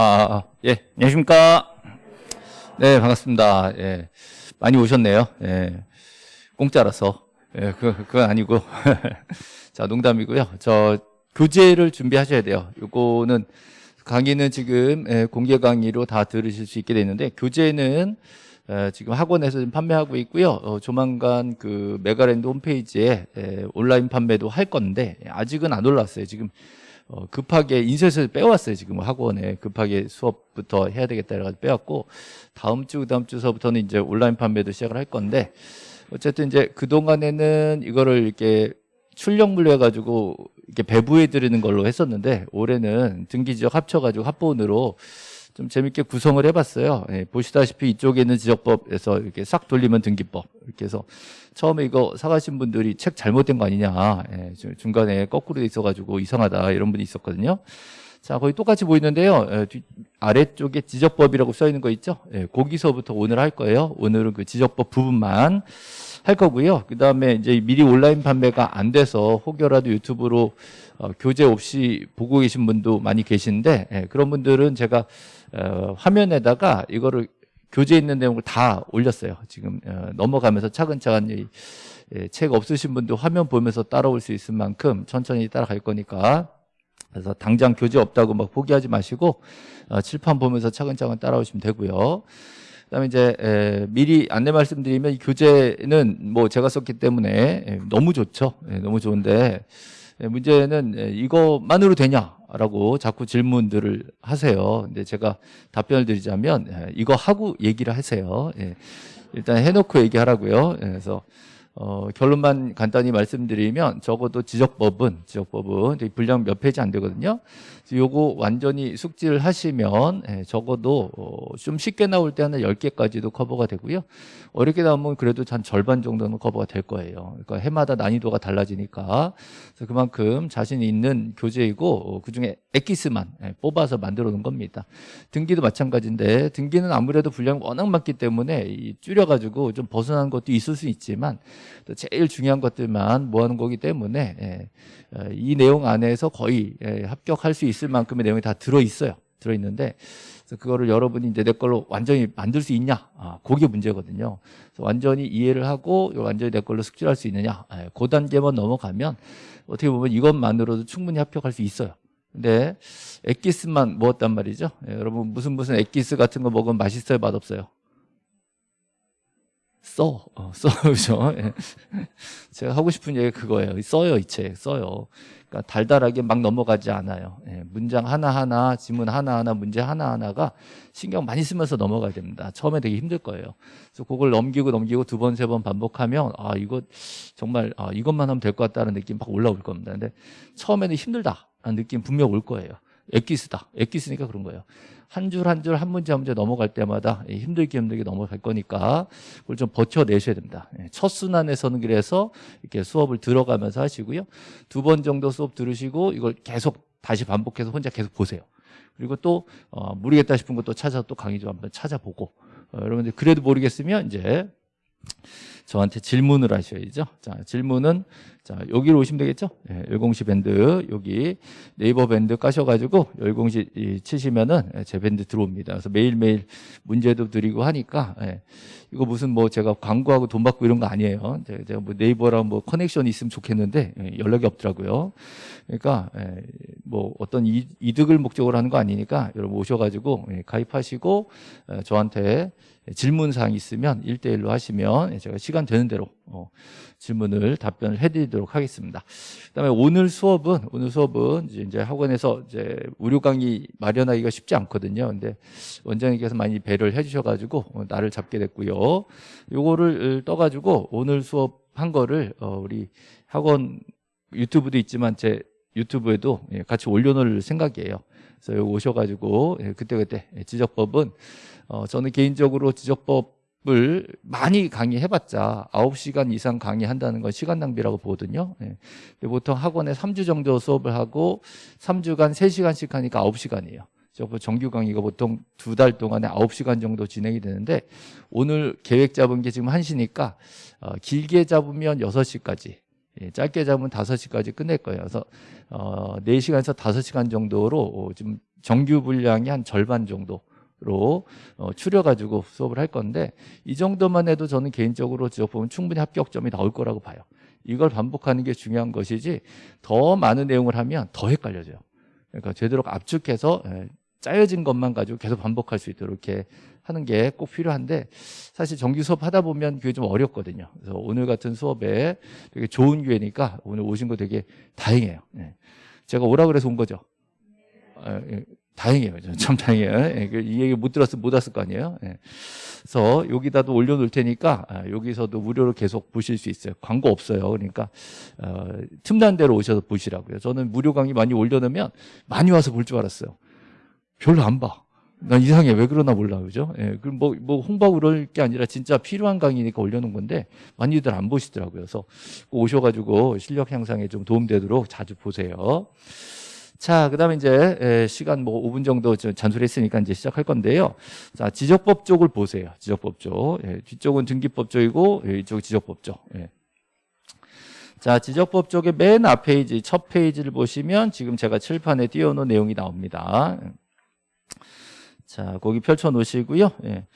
아, 아, 아, 예, 안녕하십니까. 네, 반갑습니다. 예, 많이 오셨네요. 예, 공짜라서. 예, 그, 그건 아니고. 자, 농담이고요. 저, 교재를 준비하셔야 돼요. 요거는, 강의는 지금 예, 공개 강의로 다 들으실 수 있게 되는데, 교재는 에, 지금 학원에서 좀 판매하고 있고요. 어, 조만간 그 메가랜드 홈페이지에 에, 온라인 판매도 할 건데, 아직은 안 올랐어요. 지금 어, 급하게 인쇄소에 빼왔어요. 지금 학원에 급하게 수업부터 해야 되겠다 해가지고 빼왔고 다음 주 그다음 주서부터는 이제 온라인 판매도 시작을 할 건데 어쨌든 이제 그 동안에는 이거를 이렇게 출력물로 해가지고 이렇게 배부해 드리는 걸로 했었는데 올해는 등기 지역 합쳐가지고 합본으로 좀 재밌게 구성을 해봤어요. 예, 보시다시피 이쪽에 있는 지적법에서 이렇게 싹 돌리면 등기법 이렇게 해서 처음에 이거 사가신 분들이 책 잘못된 거 아니냐 예, 중간에 거꾸로 돼 있어가지고 이상하다 이런 분이 있었거든요. 자 거의 똑같이 보이는데요. 예, 뒤, 아래쪽에 지적법이라고 써 있는 거 있죠? 예, 거기서부터 오늘 할 거예요. 오늘은 그 지적법 부분만 할 거고요. 그 다음에 이제 미리 온라인 판매가 안 돼서 혹여라도 유튜브로 어, 교재 없이 보고 계신 분도 많이 계신데 예, 그런 분들은 제가 어, 화면에다가 이거를 교재 있는 내용을 다 올렸어요. 지금 어, 넘어가면서 차근차근 이, 예, 책 없으신 분도 화면 보면서 따라올 수 있을 만큼 천천히 따라갈 거니까 그래서 당장 교재 없다고 막 포기하지 마시고 어, 칠판 보면서 차근차근 따라오시면 되고요. 그다음에 이제 에, 미리 안내 말씀드리면 이 교재는 뭐 제가 썼기 때문에 에, 너무 좋죠. 에, 너무 좋은데 에, 문제는 에, 이것만으로 되냐라고 자꾸 질문들을 하세요. 근데 제가 답변을 드리자면 에, 이거 하고 얘기를 하세요. 예. 일단 해놓고 얘기하라고요. 예, 그래서 어, 결론만 간단히 말씀드리면 적어도 지적법은 지적법은 분량 몇 페이지 안 되거든요. 요거 완전히 숙지를 하시면 예, 적어도 어, 좀 쉽게 나올 때는 10개까지도 커버가 되고요. 어렵게 나오면 그래도 한 절반 정도는 커버가 될 거예요. 그러니까 해마다 난이도가 달라지니까 그만큼 자신 있는 교재이고 어, 그중에 엑기스만 예, 뽑아서 만들어 놓은 겁니다. 등기도 마찬가지인데 등기는 아무래도 분량이 워낙 많기 때문에 줄여가지고 좀 벗어난 것도 있을 수 있지만 또 제일 중요한 것들만 모아놓은 거기 때문에 예, 어, 이 내용 안에서 거의 합격할 수. 있을 만큼의 내용이 다 들어있어요. 들어있는데 그래서 그거를 여러분이 이제 내 걸로 완전히 만들 수 있냐? 아, 그게 문제거든요. 그래서 완전히 이해를 하고 완전히 내 걸로 숙지할 수 있느냐? 아, 그 단계만 넘어가면 어떻게 보면 이것만으로도 충분히 합격할 수 있어요. 근데 엑기스만 먹었단 말이죠. 예, 여러분 무슨 무슨 엑기스 같은 거 먹으면 맛있어요? 맛없어요 써, 어, 써, 그죠? 예. 제가 하고 싶은 얘기 그거예요. 써요, 이 책, 써요. 그러니까 달달하게 막 넘어가지 않아요. 예, 문장 하나하나, 지문 하나하나, 문제 하나하나가 신경 많이 쓰면서 넘어가야 됩니다. 처음에 되게 힘들 거예요. 그래서 그걸 넘기고 넘기고 두 번, 세 번 반복하면 아, 이거 정말 아, 이것만 하면 될 것 같다는 느낌 막 올라올 겁니다. 근데 처음에는 힘들다라는 느낌 분명 올 거예요. 엑기스다. 엑기스니까 그런 거예요. 한 줄 한 줄 한 문제 한 문제 넘어갈 때마다 힘들게 힘들게 넘어갈 거니까 그걸 좀 버텨내셔야 됩니다. 예, 첫 순환에서는 그래서 이렇게 수업을 들어가면서 하시고요. 두 번 정도 수업 들으시고 이걸 계속 다시 반복해서 혼자 계속 보세요. 그리고 또 어, 모르겠다 싶은 것도 찾아서 또 강의 좀 한번 찾아보고 어, 여러분들 그래도 모르겠으면 이제 저한테 질문을 하셔야죠. 자, 질문은 자, 여기로 오시면 되겠죠? 예, 열공시 밴드 여기 네이버 밴드 까셔 가지고 열공시 치시면은 예, 제 밴드 들어옵니다. 그래서 매일매일 문제도 드리고 하니까 예, 이거 무슨 뭐 제가 광고하고 돈 받고 이런 거 아니에요. 제가 뭐 네이버랑 뭐 커넥션이 있으면 좋겠는데 예, 연락이 없더라고요. 그러니까 예, 뭐 어떤 이, 득을 목적으로 하는 거 아니니까 여러분 오셔 가지고 예, 가입하시고 예, 저한테 질문 사항 있으면 일대일로 하시면 제가 시간 되는 대로 어, 질문을 답변을 해드리도록 하겠습니다. 그다음에 오늘 수업은 오늘 수업은 이제 학원에서 이제 무료 강의 마련하기가 쉽지 않거든요. 근데 원장님께서 많이 배려를 해주셔가지고 어, 나를 잡게 됐고요. 요거를 떠가지고 오늘 수업 한 거를 어, 우리 학원 유튜브도 있지만 제 유튜브에도 예, 같이 올려놓을 생각이에요. 그래서 여기 오셔가지고 예, 그때그때 예, 지적법은 어, 저는 개인적으로 지적법을 많이 강의해봤자 9시간 이상 강의한다는 건 시간 낭비라고 보거든요. 예. 보통 학원에 3주 정도 수업을 하고 3주간 3시간씩 하니까 9시간이에요. 정규 강의가 보통 두 달 동안에 9시간 정도 진행이 되는데 오늘 계획 잡은 게 지금 1시니까 어, 길게 잡으면 6시까지 예, 짧게 잡으면 5시까지 끝낼 거예요. 그래서 어, 4시간에서 5시간 정도로 어, 좀 정규 분량이 한 절반 정도 로 어, 추려가지고 수업을 할 건데 이 정도만 해도 저는 개인적으로 지역 보면 충분히 합격점이 나올 거라고 봐요. 이걸 반복하는 게 중요한 것이지 더 많은 내용을 하면 더 헷갈려져요. 그러니까 제대로 압축해서 예, 짜여진 것만 가지고 계속 반복할 수 있도록 이렇게 하는 게 꼭 필요한데 사실 정규 수업 하다 보면 그게 좀 어렵거든요. 그래서 오늘 같은 수업에 되게 좋은 기회니까 오늘 오신 거 되게 다행이에요. 예. 제가 오라 그래서 온 거죠. 아, 예, 다행이에요. 참 다행이에요. 예, 그이 얘기 못 들었으면 못 왔을 거 아니에요. 예. 그래서 여기다도 올려놓을 테니까 아, 여기서도 무료로 계속 보실 수 있어요. 광고 없어요. 그러니까 어, 틈난 대로 오셔서 보시라고요. 저는 무료 강의 많이 올려놓으면 많이 와서 볼 줄 알았어요. 별로 안 봐. 난 이상해. 왜 그러나 몰라. 그죠? 예. 그럼 뭐, 뭐 홍보하고 그럴 게 아니라 진짜 필요한 강의니까 올려놓은 건데 많이들 안 보시더라고요. 그래서 꼭 오셔가지고 실력 향상에 좀 도움되도록 자주 보세요. 자, 그 다음에 이제 에, 시간 뭐 5분 정도 좀 잔소리 했으니까 이제 시작할 건데요. 자, 지적법 쪽을 보세요. 지적법 쪽. 예, 뒤쪽은 등기법 쪽이고 예, 이쪽 지적법 쪽. 예. 자, 지적법 쪽의 맨 앞 페이지, 첫 페이지를 보시면 지금 제가 칠판에 띄워놓은 내용이 나옵니다. 자, 거기 펼쳐 놓으시고요. 예.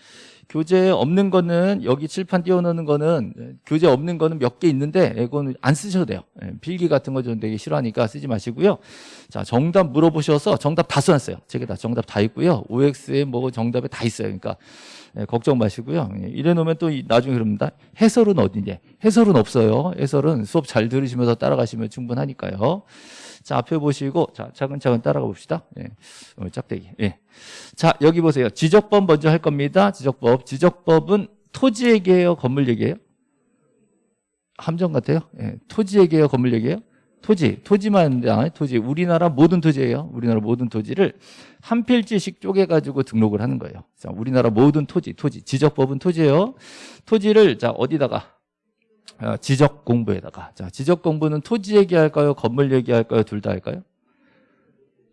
교재 없는 거는 여기 칠판 띄워놓는 거는 예, 교재 없는 거는 몇 개 있는데 이거는 안 쓰셔도 돼요. 예, 필기 같은 거 좀 되게 싫어하니까 쓰지 마시고요. 자, 정답 물어보셔서 정답 다 써놨어요. 제가 다 정답 다 있고요. OX에 뭐 정답에 다 있어요. 그러니까 예, 걱정 마시고요. 예, 이래 놓으면 또 이- 나중에 그럽니다. 해설은 어디냐? 해설은 없어요. 해설은 수업 잘 들으시면서 따라가시면 충분하니까요. 자, 앞에 보시고 자, 차근차근 따라가 봅시다. 예. 어, 짝대기. 예. 자, 여기 보세요. 지적법 먼저 할 겁니다. 지적법. 지적법은 토지 얘기예요, 건물 얘기예요? 함정 같아요? 예. 토지 얘기예요, 건물 얘기예요? 토지, 토지만 아, 토지. 우리나라 모든 토지예요. 우리나라 모든 토지를 한 필지씩 쪼개 가지고 등록을 하는 거예요. 자, 우리나라 모든 토지, 토지. 지적법은 토지예요. 토지를 자, 어디다가 어, 지적 공부에다가 자, 지적 공부는 토지 얘기할까요? 건물 얘기할까요? 둘 다 할까요?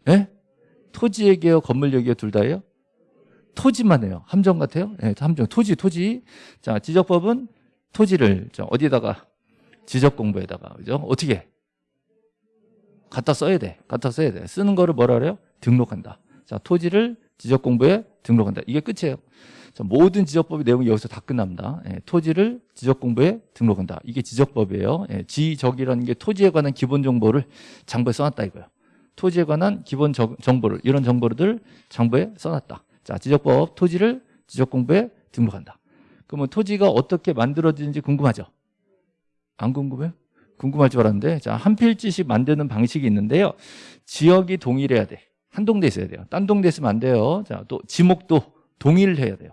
예? 토지 얘기예요? 건물 얘기예요? 둘 다예요? 토지만 해요. 함정 같아요? 예, 함정. 토지, 토지. 자, 지적법은 토지를 자, 어디다가 지적 공부에다가 그죠? 어떻게? 갖다 써야 돼. 갖다 써야 돼. 쓰는 거를 뭐라 그래요? 등록한다. 자, 토지를 지적 공부에 등록한다. 이게 끝이에요. 자, 모든 지적법의 내용이 여기서 다 끝납니다. 예, 토지를 지적 공부에 등록한다. 이게 지적법이에요. 예, 지적이라는 게 토지에 관한 기본 정보를 장부에 써놨다 이거예요. 토지에 관한 기본 정- 정보를 이런 정보를 장부에 써놨다. 자, 지적법 토지를 지적 공부에 등록한다. 그러면 토지가 어떻게 만들어지는지 궁금하죠? 안 궁금해요? 궁금할 줄 알았는데 자, 한 필지씩 만드는 방식이 있는데요. 지역이 동일해야 돼. 한 동네 있어야 돼요. 딴 동네 있으면 안 돼요. 자, 또 지목도 동일해야 돼요.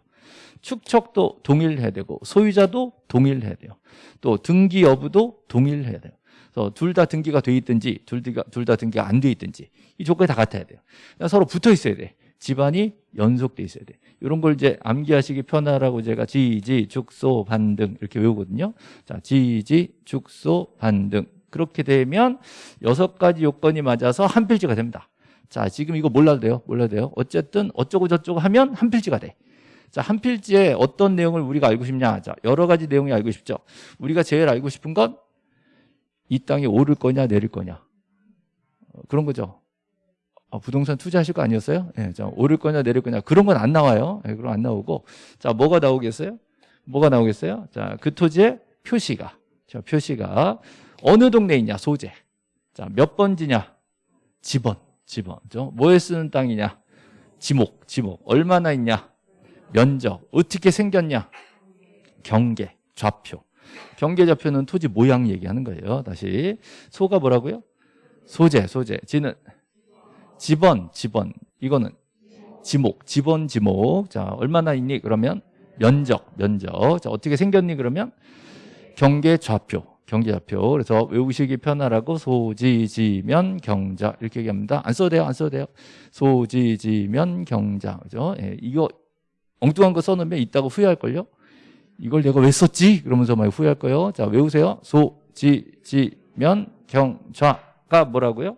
축척도 동일해야 되고 소유자도 동일해야 돼요. 또 등기 여부도 동일해야 돼요. 그래서 둘 다 등기가 돼 있든지 둘 다 둘 다 등기가 안 돼 있든지 이 조건이 다 같아야 돼요. 서로 붙어 있어야 돼. 집안이 연속돼 있어야 돼. 이런 걸 이제 암기하시기 편하라고 제가 지지 축소 반등 이렇게 외우거든요. 자, 지지 축소 반등 그렇게 되면 여섯 가지 요건이 맞아서 한 필지가 됩니다. 자, 지금 이거 몰라도 돼요. 몰라도 돼요. 어쨌든 어쩌고 저쩌고 하면 한 필지가 돼. 자, 한 필지에 어떤 내용을 우리가 알고 싶냐? 자, 여러 가지 내용이 알고 싶죠. 우리가 제일 알고 싶은 건 이 땅이 오를 거냐, 내릴 거냐. 어, 그런 거죠. 어, 부동산 투자하실 거 아니었어요? 예, 자, 오를 거냐, 내릴 거냐. 그런 건 안 나와요. 예, 그럼 안 나오고. 자, 뭐가 나오겠어요? 뭐가 나오겠어요? 자, 그 토지의 표시가. 자, 표시가 어느 동네에 있냐, 소재. 자, 몇 번지냐? 지번, 지번. 죠 뭐에 쓰는 땅이냐? 지목, 지목. 얼마나 있냐? 면적. 어떻게 생겼냐? 경계, 좌표. 경계 좌표는 토지 모양 얘기하는 거예요. 다시. 소가 뭐라고요? 소재, 소재. 지는 지번, 지번. 이거는 지목, 지번, 지목. 자, 얼마나 있니? 그러면 면적, 면적. 자, 어떻게 생겼니? 그러면 경계 좌표, 경계 좌표. 그래서 외우시기 편하라고 소지지면 경자 이렇게 얘기합니다. 안 써도 돼요, 안 써도 돼요. 소지지면 경자. 그죠? 예, 이거 엉뚱한 거 써놓으면 이따가 후회할걸요? 이걸 내가 왜 썼지? 그러면서 많이 후회할 거예요. 자, 외우세요. 소, 지, 지, 면, 경, 좌가 뭐라고요?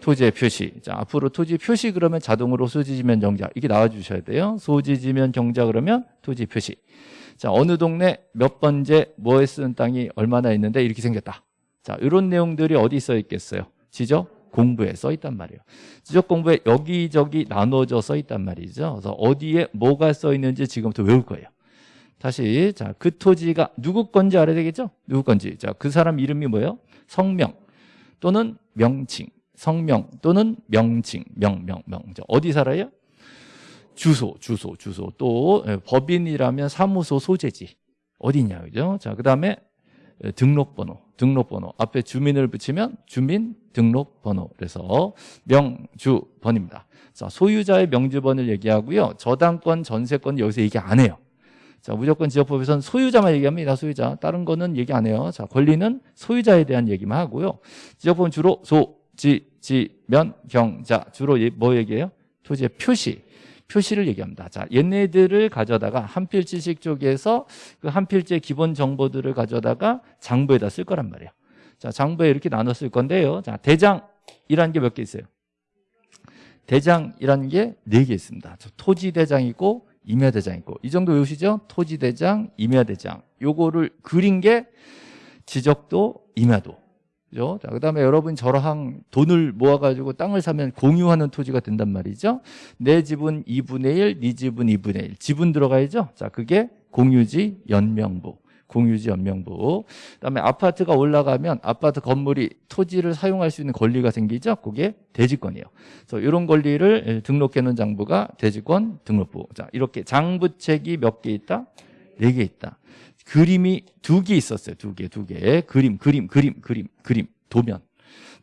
토지의 표시. 자, 앞으로 토지 표시 그러면 자동으로 소지지면 경자. 이게 나와 주셔야 돼요. 소지지면 경자 그러면 토지 표시. 자, 어느 동네 몇 번째 뭐에 쓰는 땅이 얼마나 있는데 이렇게 생겼다. 자, 이런 내용들이 어디 써 있겠어요? 지적 공부에 써 있단 말이에요. 지적 공부에 여기저기 나눠져 써 있단 말이죠. 그래서 어디에 뭐가 써 있는지 지금부터 외울 거예요. 다시 자 그 토지가 누구 건지 알아야 되겠죠? 누구 건지 자 그 사람 이름이 뭐예요? 성명 또는 명칭 성명 또는 명칭 명명 명 자, 어디 살아요? 주소 주소 주소 또 예, 법인이라면 사무소 소재지 어디냐 그죠? 자 그 다음에 예, 등록번호 등록번호 앞에 주민을 붙이면 주민 등록번호 그래서 명주번입니다. 자 소유자의 명주번을 얘기하고요 저당권 전세권 여기서 얘기 안 해요. 자, 무조건 지역법에서는 소유자만 얘기합니다. 소유자. 다른 거는 얘기 안 해요. 자, 권리는 소유자에 대한 얘기만 하고요. 지역법은 주로 소, 지, 지, 면, 경, 자. 주로 예- 뭐 얘기해요? 토지의 표시. 표시를 얘기합니다. 자, 얘네들을 가져다가 한필지식 쪽에서 그 한필지의 기본 정보들을 가져다가 장부에다 쓸 거란 말이에요. 자, 장부에 이렇게 쓸 건데요. 자, 대장이라는 게 몇 개 있어요? 대장이라는 게 네 개 있습니다. 저 토지대장 있고 임야대장 있고 이 정도 외우시죠? 토지대장, 임야대장 요거를 그린 게 지적도, 임야도 그죠? 자, 그다음에 여러분 저랑 돈을 모아 가지고 땅을 사면 공유하는 토지가 된단 말이죠. 내 집은 2분의 1, 네 집은 2분의 1. 지분 들어가야죠. 자, 그게 공유지 연명부. 공유지 연명부. 그다음에 아파트가 올라가면 아파트 건물이 토지를 사용할 수 있는 권리가 생기죠. 그게 대지권이에요. 그래서 이런 권리를 예, 등록해 놓은 장부가 대지권 등록부. 자, 이렇게 장부책이 몇 개 있다? 네 개 있다. 그림이 두 개 있었어요. 두 개, 두 개. 그림, 그림, 그림, 그림, 그림. 도면.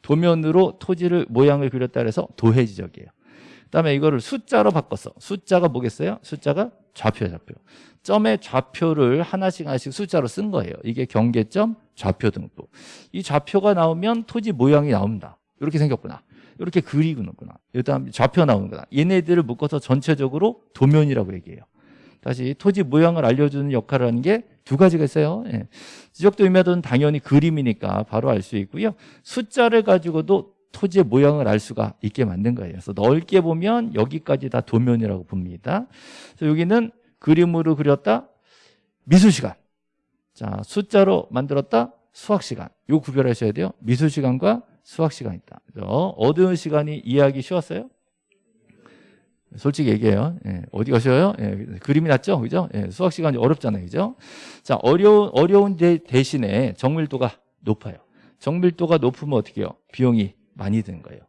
도면으로 토지를 모양을 그렸다 그래서 도해 지적이에요. 그다음에 이거를 숫자로 바꿨어. 숫자가 뭐겠어요? 숫자가 좌표, 좌표. 점의 좌표를 하나씩 하나씩 숫자로 쓴 거예요. 이게 경계점, 좌표 등부. 이 좌표가 나오면 토지 모양이 나옵니다. 이렇게 생겼구나. 이렇게 그리구나. 그다음 좌표 나오는구나. 얘네들을 묶어서 전체적으로 도면이라고 얘기해요. 다시 토지 모양을 알려주는 역할을 하는 게 두 가지가 있어요. 예. 지적도 임야도는 당연히 그림이니까 바로 알 수 있고요. 숫자를 가지고도 토지의 모양을 알 수가 있게 만든 거예요. 그래서 넓게 보면 여기까지 다 도면이라고 봅니다. 그래서 여기는 그림으로 그렸다 미술 시간. 자, 숫자로 만들었다 수학 시간. 요 구별하셔야 돼요. 미술 시간과 수학 시간 있다. 어느 시간이 이해하기 쉬웠어요? 솔직히 얘기해요. 예, 어디 가셔요? 예, 그림이 낫죠? 그죠? 예, 수학 시간이 어렵잖아요. 그죠? 자, 어려운, 어려운 데 대신에 정밀도가 높아요. 정밀도가 높으면 어떻게 해요? 비용이 많이 드는 거예요.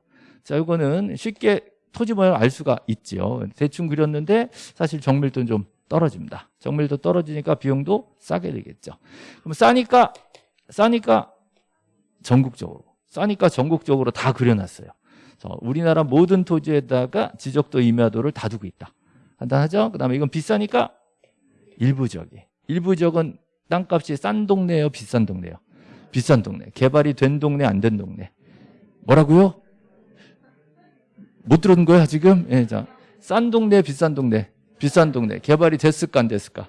자, 이거는 쉽게 토지 모양을 알 수가 있지요. 대충 그렸는데 사실 정밀도는 좀 떨어집니다. 정밀도 떨어지니까 비용도 싸게 되겠죠. 그럼 싸니까, 싸니까 전국적으로, 싸니까 전국적으로 다 그려놨어요. 그래서 우리나라 모든 토지에다가 지적도 임야도를 다 두고 있다. 간단하죠? 그 다음에 이건 비싸니까 일부 지역이. 일부 지역은 땅값이 싼 동네예요? 비싼 동네예요? 비싼 동네. 개발이 된 동네, 안 된 동네. 뭐라고요? 못 들은 거야, 지금? 예, 자. 싼 동네, 비싼 동네. 비싼 동네. 개발이 됐을까, 안 됐을까?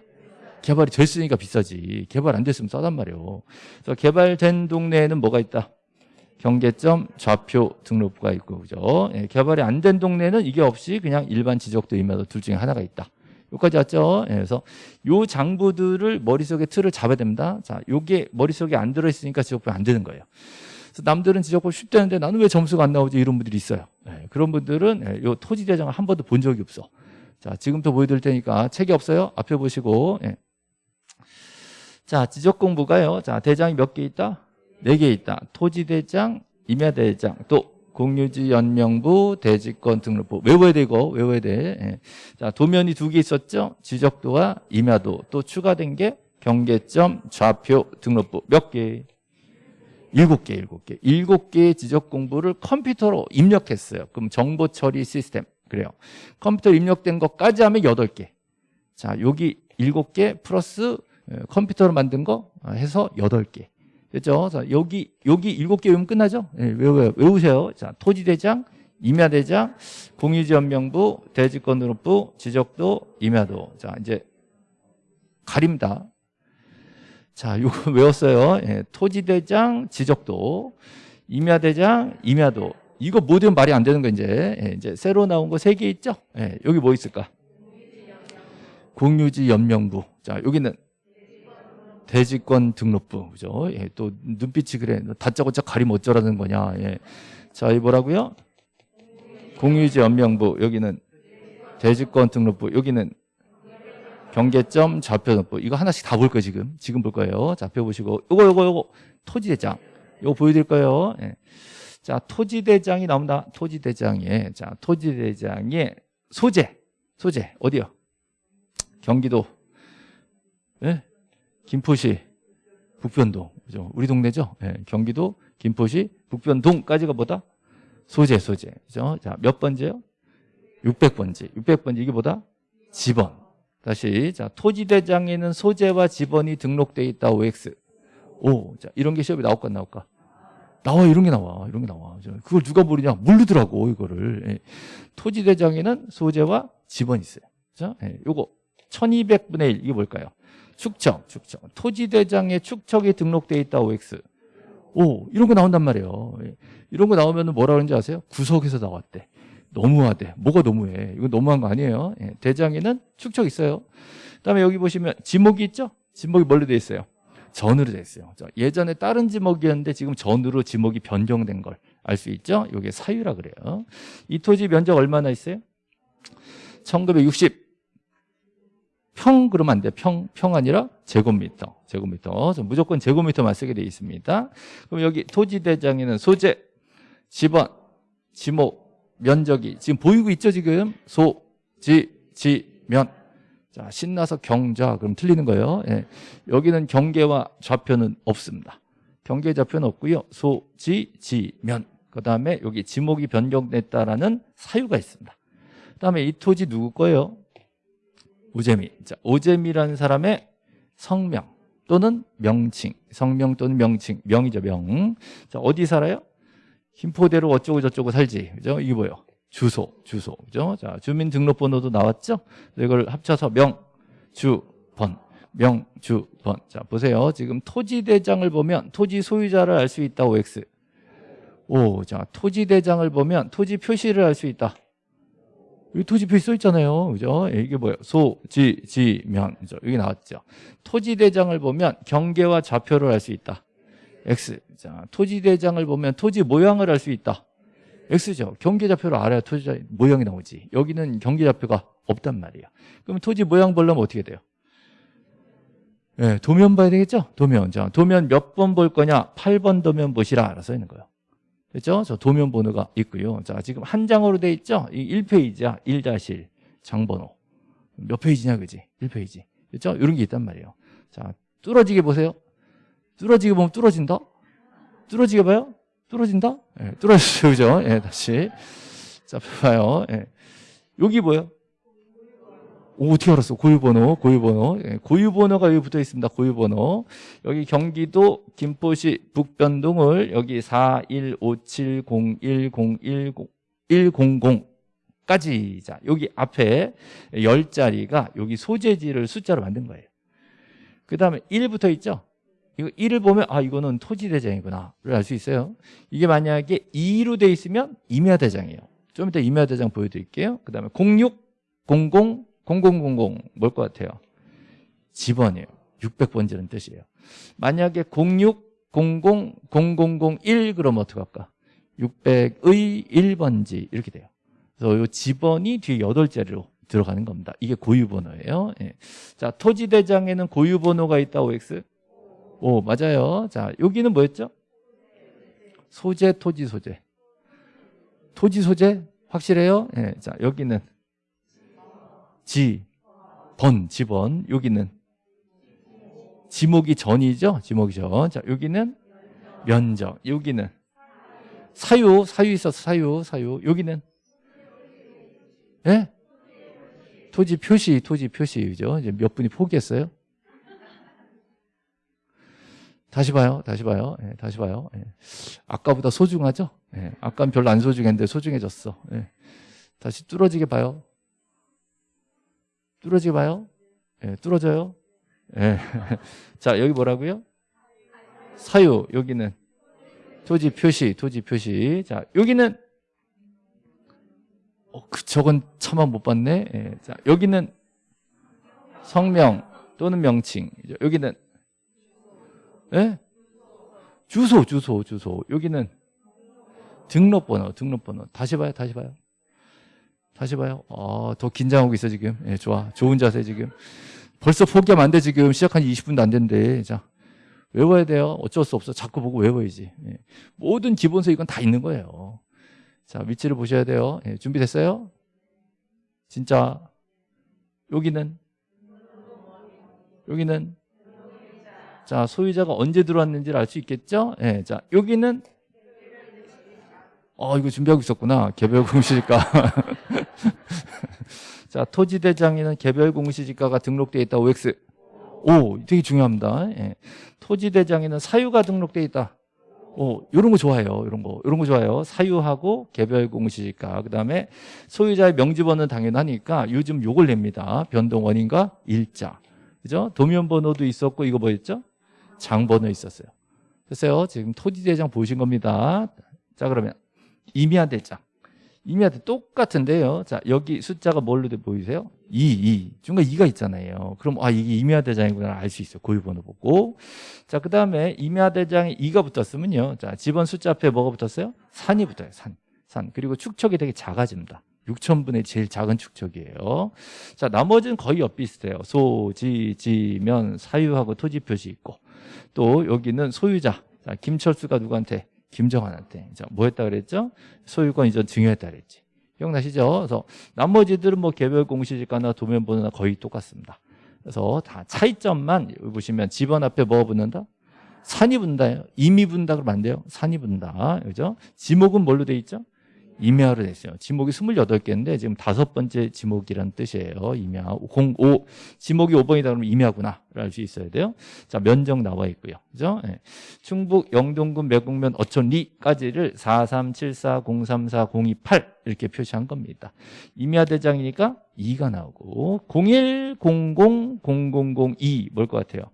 개발이 됐으니까 비싸지. 개발 안 됐으면 싸단 말이에요. 그래서 개발된 동네에는 뭐가 있다? 경계점 좌표 등록부가 있고 그죠? 예, 개발이 안 된 동네는 이게 없이 그냥 일반 지적도 임야도 둘 중에 하나가 있다. 여기까지 왔죠? 예, 그래서 요 장부들을 머릿속에 틀을 잡아야 됩니다. 자, 요게 머릿속에 안 들어있으니까 지적법이 안 되는 거예요. 그래서 남들은 지적법 쉽다는데 나는 왜 점수가 안 나오지? 이런 분들이 있어요. 예, 그런 분들은 예, 요 토지대장을 한 번도 본 적이 없어. 자, 지금부터 보여드릴 테니까 책이 없어요? 앞에 보시고. 예. 자, 지적 공부가요. 자, 대장이 몇 개 있다? 네 개 있다. 토지대장, 임야대장, 또 공유지 연명부, 대지권 등록부. 외워야 되고, 외워야 돼. 예. 자, 도면이 두 개 있었죠? 지적도와 임야도. 또 추가된 게 경계점, 좌표, 등록부. 몇 개? 일곱 개, 일곱 개. 일곱 개의 지적 공부를 컴퓨터로 입력했어요. 그럼 정보 처리 시스템. 그래요. 컴퓨터 입력된 것까지 하면 여덟 개. 자, 여기 일곱 개 플러스 어, 컴퓨터로 만든 거 해서 여덟 개. 그죠? 자, 여기, 여기 일곱 개 외우면 끝나죠? 예, 외우, 외우세요. 자, 토지대장, 임야대장, 공유지연명부, 대지권등록부, 지적도, 임야도. 자, 이제 가립니다. 자, 요거 외웠어요. 예, 토지대장, 지적도, 임야대장, 임야도. 이거 모든 말이 안 되는 거 이제. 예, 이제 새로 나온 거 세 개 있죠? 예, 여기 뭐 있을까? 공유지 연명부. 자, 여기는 대지권 등록부. 그죠? 예, 또 눈빛이 그래. 너 다짜고짜 가리면 어쩌라는 거냐. 예. 자, 이 뭐라고요? 공유지 연명부. 여기는 대지권 등록부. 여기는 경계점 좌표 등록부. 이거 하나씩 다 볼 거예요, 지금. 지금 볼 거예요. 좌표 보시고. 요거, 요거, 요거. 토지대장. 요거 보여드릴 거예요. 예. 자, 토지대장이 나옵니다. 토지대장에. 자, 토지대장의 소재. 소재. 어디요? 경기도. 예? 김포시 북변동. 그죠? 우리 동네죠? 예. 경기도 김포시 북변동까지가 뭐다? 소재, 소재. 그죠? 자, 몇 번째요? 600번째. 600번째. 이게 뭐다? 지번. 다시. 자, 토지대장에는 소재와 지번이 등록되어 있다. OX. 오. 자, 이런 게 시험에 나올까, 안 나올까? 나와 이런 게 나와 이런 게 나와 그걸 누가 모르냐 모르더라고 이거를 예. 토지대장에는 소재와 지번이 있어요 그죠? 예. 요거 1200분의 1 이게 뭘까요? 축척 축척 토지대장에 축척이 등록돼 있다 OX 오 이런 거 나온단 말이에요 예. 이런 거 나오면 뭐라 그러는지 아세요? 구석에서 나왔대 너무하대 뭐가 너무해 이거 너무한 거 아니에요 예. 대장에는 축척 있어요 그 다음에 여기 보시면 지목이 있죠? 지목이 뭘로 돼 있어요? 전으로 돼 있어요. 예전에 다른 지목이었는데 지금 전으로 지목이 변경된 걸 알 수 있죠? 이게 사유라 그래요. 이 토지 면적 얼마나 있어요? 1960 평 그러면 안 돼. 평, 평 아니라 제곱미터. 제곱미터. 무조건 제곱미터만 쓰게 돼 있습니다. 그럼 여기 토지대장에는 소재, 지번, 지목, 면적이 지금 보이고 있죠, 지금? 소, 지, 지, 면. 자, 신나서 경자. 그럼 틀리는 거예요. 예. 여기는 경계와 좌표는 없습니다. 경계 좌표는 없고요. 소, 지, 지, 면. 그 다음에 여기 지목이 변경됐다라는 사유가 있습니다. 그 다음에 이 토지 누구 거예요? 오재미. 자, 오재미라는 사람의 성명 또는 명칭. 성명 또는 명칭. 명이죠, 명. 자, 어디 살아요? 김포대로 어쩌고 저쩌고 살지. 그죠? 이게 뭐예요? 주소, 주소. 그죠? 자, 주민등록번호도 나왔죠? 이걸 합쳐서 명, 주, 번. 명, 주, 번. 자, 보세요. 지금 토지대장을 보면 토지 소유자를 알 수 있다, OX. 오, 자, 토지대장을 보면 토지 표시를 알 수 있다. 여기 토지 표시 써 있잖아요. 그죠? 예, 이게 뭐예요? 소, 지, 지, 면. 그죠? 여기 나왔죠. 토지대장을 보면 경계와 좌표를 알 수 있다. X. 자, 토지대장을 보면 토지 모양을 알 수 있다. X죠. 경계좌표를 알아야 토지 모양이 나오지. 여기는 경계좌표가 없단 말이에요. 그럼 토지 모양 보려면 어떻게 돼요? 네, 도면 봐야 되겠죠? 도면. 자, 도면 몇 번 볼 거냐? 8번 도면 보시라 알아서 있는 거예요. 됐죠? 저 도면 번호가 있고요. 자, 지금 한 장으로 돼 있죠? 이 1페이지야. 1-1 장번호. 몇 페이지냐, 그지? 1페이지. 됐죠? 이런 게 있단 말이에요. 자, 뚫어지게 보세요. 뚫어지게 보면 뚫어진다? 뚫어지게 봐요? 뚫어진다? 예, 뚫어지죠, 그죠? 예, 다시. 자, 봐요. 예. 여기 뭐예요? 오, 어떻게 알았어? 고유번호, 고유번호. 예, 고유번호가 여기 붙어 있습니다. 고유번호. 여기 경기도 김포시 북변동을 여기 415701010까지. 자, 여기 앞에 10자리가 여기 소재지를 숫자로 만든 거예요. 그 다음에 1부터 있죠? 이거 1을 보면 아 이거는 토지대장이구나 를 알 수 있어요 이게 만약에 2로 돼 있으면 임야대장이에요 좀 이따 임야대장 보여드릴게요 그 다음에 06, 00, 0000 뭘 것 같아요? 집원이에요 600번지는 뜻이에요 만약에 06, 00, 0001 그러면 어떻게 할까? 600의 1번지 이렇게 돼요 그래서 이 집원이 뒤에 8자리로 들어가는 겁니다 이게 고유번호예요 예. 자 토지대장에는 고유번호가 있다 OX 오, 맞아요. 자, 여기는 뭐였죠? 소재, 토지, 소재. 토지, 소재? 확실해요? 예. 자, 여기는 지, 번, 지번. 여기는 지목이 전이죠? 지목이 전. 자, 여기는 면적. 여기는 사유, 사유 있어서 사유, 사유. 여기는 예? 토지 표시, 토지 표시. 그죠? 이제 몇 분이 포기했어요? 다시 봐요. 다시 봐요. 예, 다시 봐요. 예. 아까보다 소중하죠? 예, 아까는 별로 안 소중했는데 소중해졌어. 예. 다시 뚫어지게 봐요. 뚫어지게 봐요. 예, 뚫어져요. 예. 자, 여기 뭐라고요? 사유. 여기는 토지 표시, 토지 표시. 자, 여기는 어, 그 저건 차마 못 봤네. 예. 자, 여기는 성명 또는 명칭. 여기는 예? 주소, 주소, 주소. 여기는 등록번호, 등록번호. 다시 봐요, 다시 봐요. 다시 봐요. 어, 더 긴장하고 있어, 지금. 예, 좋아. 좋은 자세, 지금. 벌써 포기하면 안 돼, 지금. 시작한 지 20분도 안 됐는데. 자, 외워야 돼요. 어쩔 수 없어. 자꾸 보고 외워야지. 예. 모든 기본서 이건 다 있는 거예요. 자, 위치를 보셔야 돼요. 예, 준비됐어요? 진짜. 여기는? 여기는? 자, 소유자가 언제 들어왔는지를 알 수 있겠죠? 예, 자, 여기는? 어, 이거 준비하고 있었구나. 개별 공시지가. 자, 토지대장에는 개별 공시지가가 등록되어 있다. OX. 오, 되게 중요합니다. 예. 토지대장에는 사유가 등록되어 있다. 오, 요런 거 좋아해요. 요런 거. 요런 거 좋아요. 사유하고 개별 공시지가. 그다음에 소유자의 명지번호는 당연하니까 요즘 요걸 냅니다. 변동 원인과 일자. 그죠? 도면 번호도 있었고 이거 뭐였죠? 장 번호 있었어요. 됐어요. 지금 토지 대장 보신 겁니다. 자, 그러면 임야 대장. 임야 대 똑같은데요. 자, 여기 숫자가 뭘로 돼 보이세요? 2, 2. 중간에 2가 있잖아요. 그럼 아, 이게 임야 대장이구나 알 수 있어요. 고유 번호 보고. 자, 그 다음에 임야 대장에 2가 붙었으면요. 자, 집원 숫자 앞에 뭐가 붙었어요? 산이 붙어요. 산. 산. 그리고 축척이 되게 작아집니다. 6천분의 제일 작은 축척이에요. 자, 나머지는 거의 엇비슷해요. 소, 지, 지, 면, 사유하고 토지 표시 있고. 또 여기는 소유자. 자, 김철수가 누구한테? 김정환한테. 자, 뭐 했다 그랬죠? 소유권 이전 증여했다 그랬지. 기억나시죠? 그래서 나머지들은 뭐 개별 공시지가나 도면 번호나 거의 똑같습니다. 그래서 다 차이점만 보시면 집원 앞에 뭐 붙는다? 산이 붙는다요. 임이 붙는다 그러면 안 돼요. 산이 붙는다. 그죠? 지목은 뭘로 돼 있죠? 임야로 됐어요. 지목이 28개인데 지금 다섯 번째 지목이라는 뜻이에요. 임야 05 지목이 5번이다 그러면 임야구나 알 수 있어야 돼요. 자 면적 나와 있고요. 그죠? 네. 충북 영동군 매곡면 어촌리까지를 43740340228 이렇게 표시한 겁니다. 임야 대장이니까 2가 나오고 01000002 뭘 것 같아요?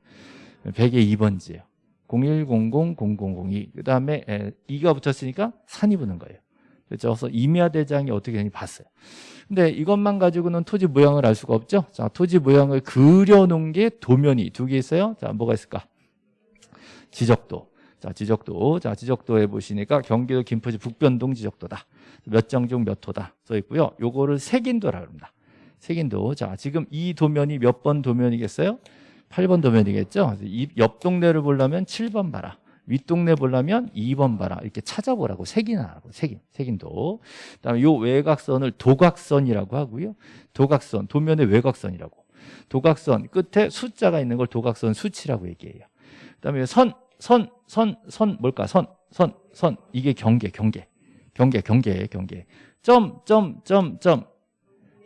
100의 2번지예요. 01000002 그다음에 2가 붙었으니까 산이 붙는 거예요. 그래서 임야 대장이 어떻게 되는지 봤어요. 근데 이것만 가지고는 토지 모양을 알 수가 없죠. 자, 토지 모양을 그려놓은 게 도면이 두 개 있어요. 자, 뭐가 있을까? 지적도. 자, 지적도. 자, 지적도에 보시니까 경기도 김포시 북변동 지적도다. 몇 장 중 몇 호다 써 있고요. 요거를 색인도라 합니다. 색인도. 자, 지금 이 도면이 몇 번 도면이겠어요? 8번 도면이겠죠. 이옆 동네를 보려면 7번 봐라. 윗동네 보려면 2번 봐라. 이렇게 찾아보라고. 색인하라고. 색인. 색인도. 그다음에 요 외곽선을 도각선이라고 하고요. 도각선. 도면의 외곽선이라고. 도각선 끝에 숫자가 있는 걸 도각선 수치라고 얘기해요. 그다음에 선, 선, 선, 선 뭘까? 선, 선, 선. 이게 경계, 경계. 경계, 경계, 경계. 점, 점, 점, 점.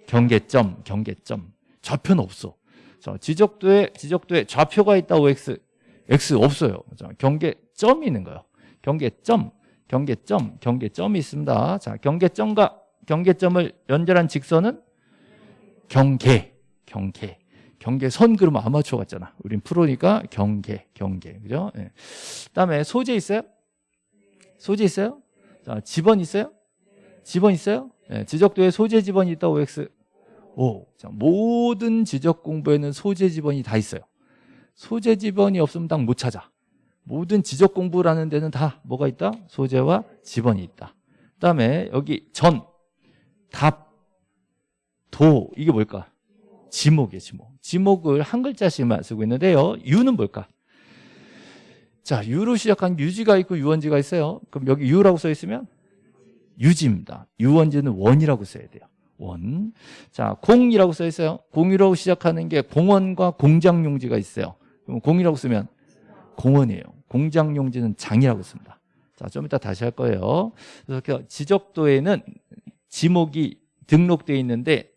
경계점, 경계점. 좌표는 없어. 자, 지적도에 지적도에 좌표가 있다 OX. X 없어요. 자, 경계점이 있는 거예요. 경계점, 경계점, 경계점이 있습니다. 자, 경계점과 경계점을 연결한 직선은 경계, 경계. 경계선 그러면 아마추어 같잖아. 우린 프로니까 경계, 경계. 그죠? 예. 그다음에 소재 있어요? 소재 있어요? 자, 지번 있어요? 지번 있어요? 예, 지적도에 소재 지번이 있다 OX. 오. 자, 모든 지적 공부에는 소재 지번이 다 있어요. 소재 지번이 없으면 딱 못 찾아. 모든 지적 공부라는 데는 다 뭐가 있다? 소재와 지번이 있다. 그다음에 여기 전, 답, 도 이게 뭘까? 지목이에요, 지목. 지목을 한 글자씩만 쓰고 있는데요. 유는 뭘까? 자, 유로 시작한 유지가 있고 유원지가 있어요. 그럼 여기 유라고 써 있으면 유지입니다. 유원지는 원이라고 써야 돼요. 원. 자, 공이라고 써 있어요. 공이라고 시작하는 게 공원과 공장 용지가 있어요. 공이라고 쓰면 공원이에요. 공장 용지는 장이라고 씁니다. 자, 좀 이따 다시 할 거예요. 그래서 지적도에는 지목이 등록되어 있는데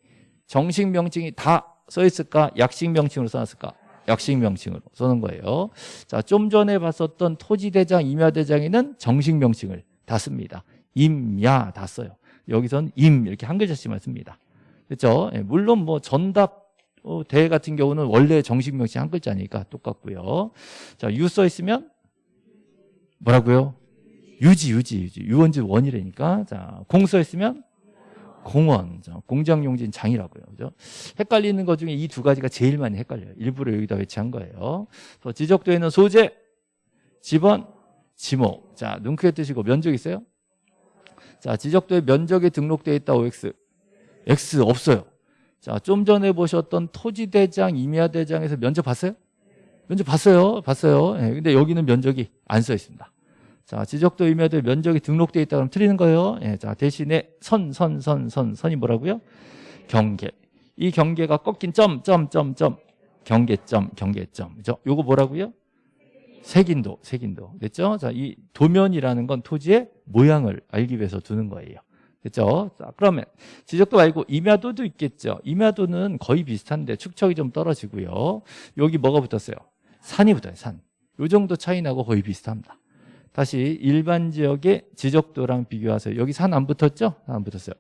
정식 명칭이 다 써 있을까? 약식 명칭으로 써놨을까? 약식 명칭으로 써놓은 거예요. 자, 좀 전에 봤었던 토지대장, 임야대장에는 정식 명칭을 다 씁니다. 임야 다 써요. 여기선 임 이렇게 한 글자씩만 씁니다. 그렇죠? 물론 뭐 전답 어, 대 같은 경우는 원래 정식 명칭 한 글자니까 똑같고요. 자, 유 써 있으면 뭐라고요? 유지, 유지, 유지. 유원지 원이라니까. 자, 공 써 있으면 공원. 자, 공장 용진 장이라고요. 그죠? 헷갈리는 것 중에 이 두 가지가 제일 많이 헷갈려요. 일부러 여기다 배치한 거예요. 지적도에는 소재, 집원, 지목. 자, 눈 크게 뜨시고 면적 있어요? 자, 지적도에 면적이 등록되어 있다, OX. X 없어요. 자, 좀 전에 보셨던 토지대장, 임야대장에서 면적 봤어요? 면적 봤어요. 봤어요. 예, 근데 여기는 면적이 안 써 있습니다. 자, 지적도 임야도에 면적이 등록되어 있다 그러면 틀리는 거예요. 예, 자, 대신에 선, 선, 선, 선, 선이 뭐라고요? 경계. 이 경계가 꺾인 점, 점, 점, 점. 경계점, 경계점. 그죠? 요거 뭐라고요? 색인도, 색인도. 됐죠? 자, 이 도면이라는 건 토지의 모양을 알기 위해서 두는 거예요. 됐죠? 자, 그러면 지적도 말고 임야도도 있겠죠. 임야도는 거의 비슷한데 축척이 좀 떨어지고요. 여기 뭐가 붙었어요? 산이 붙어요, 산. 요 정도 차이 나고 거의 비슷합니다. 다시 일반 지역의 지적도랑 비교하세요. 여기 산 안 붙었죠? 안 붙었어요.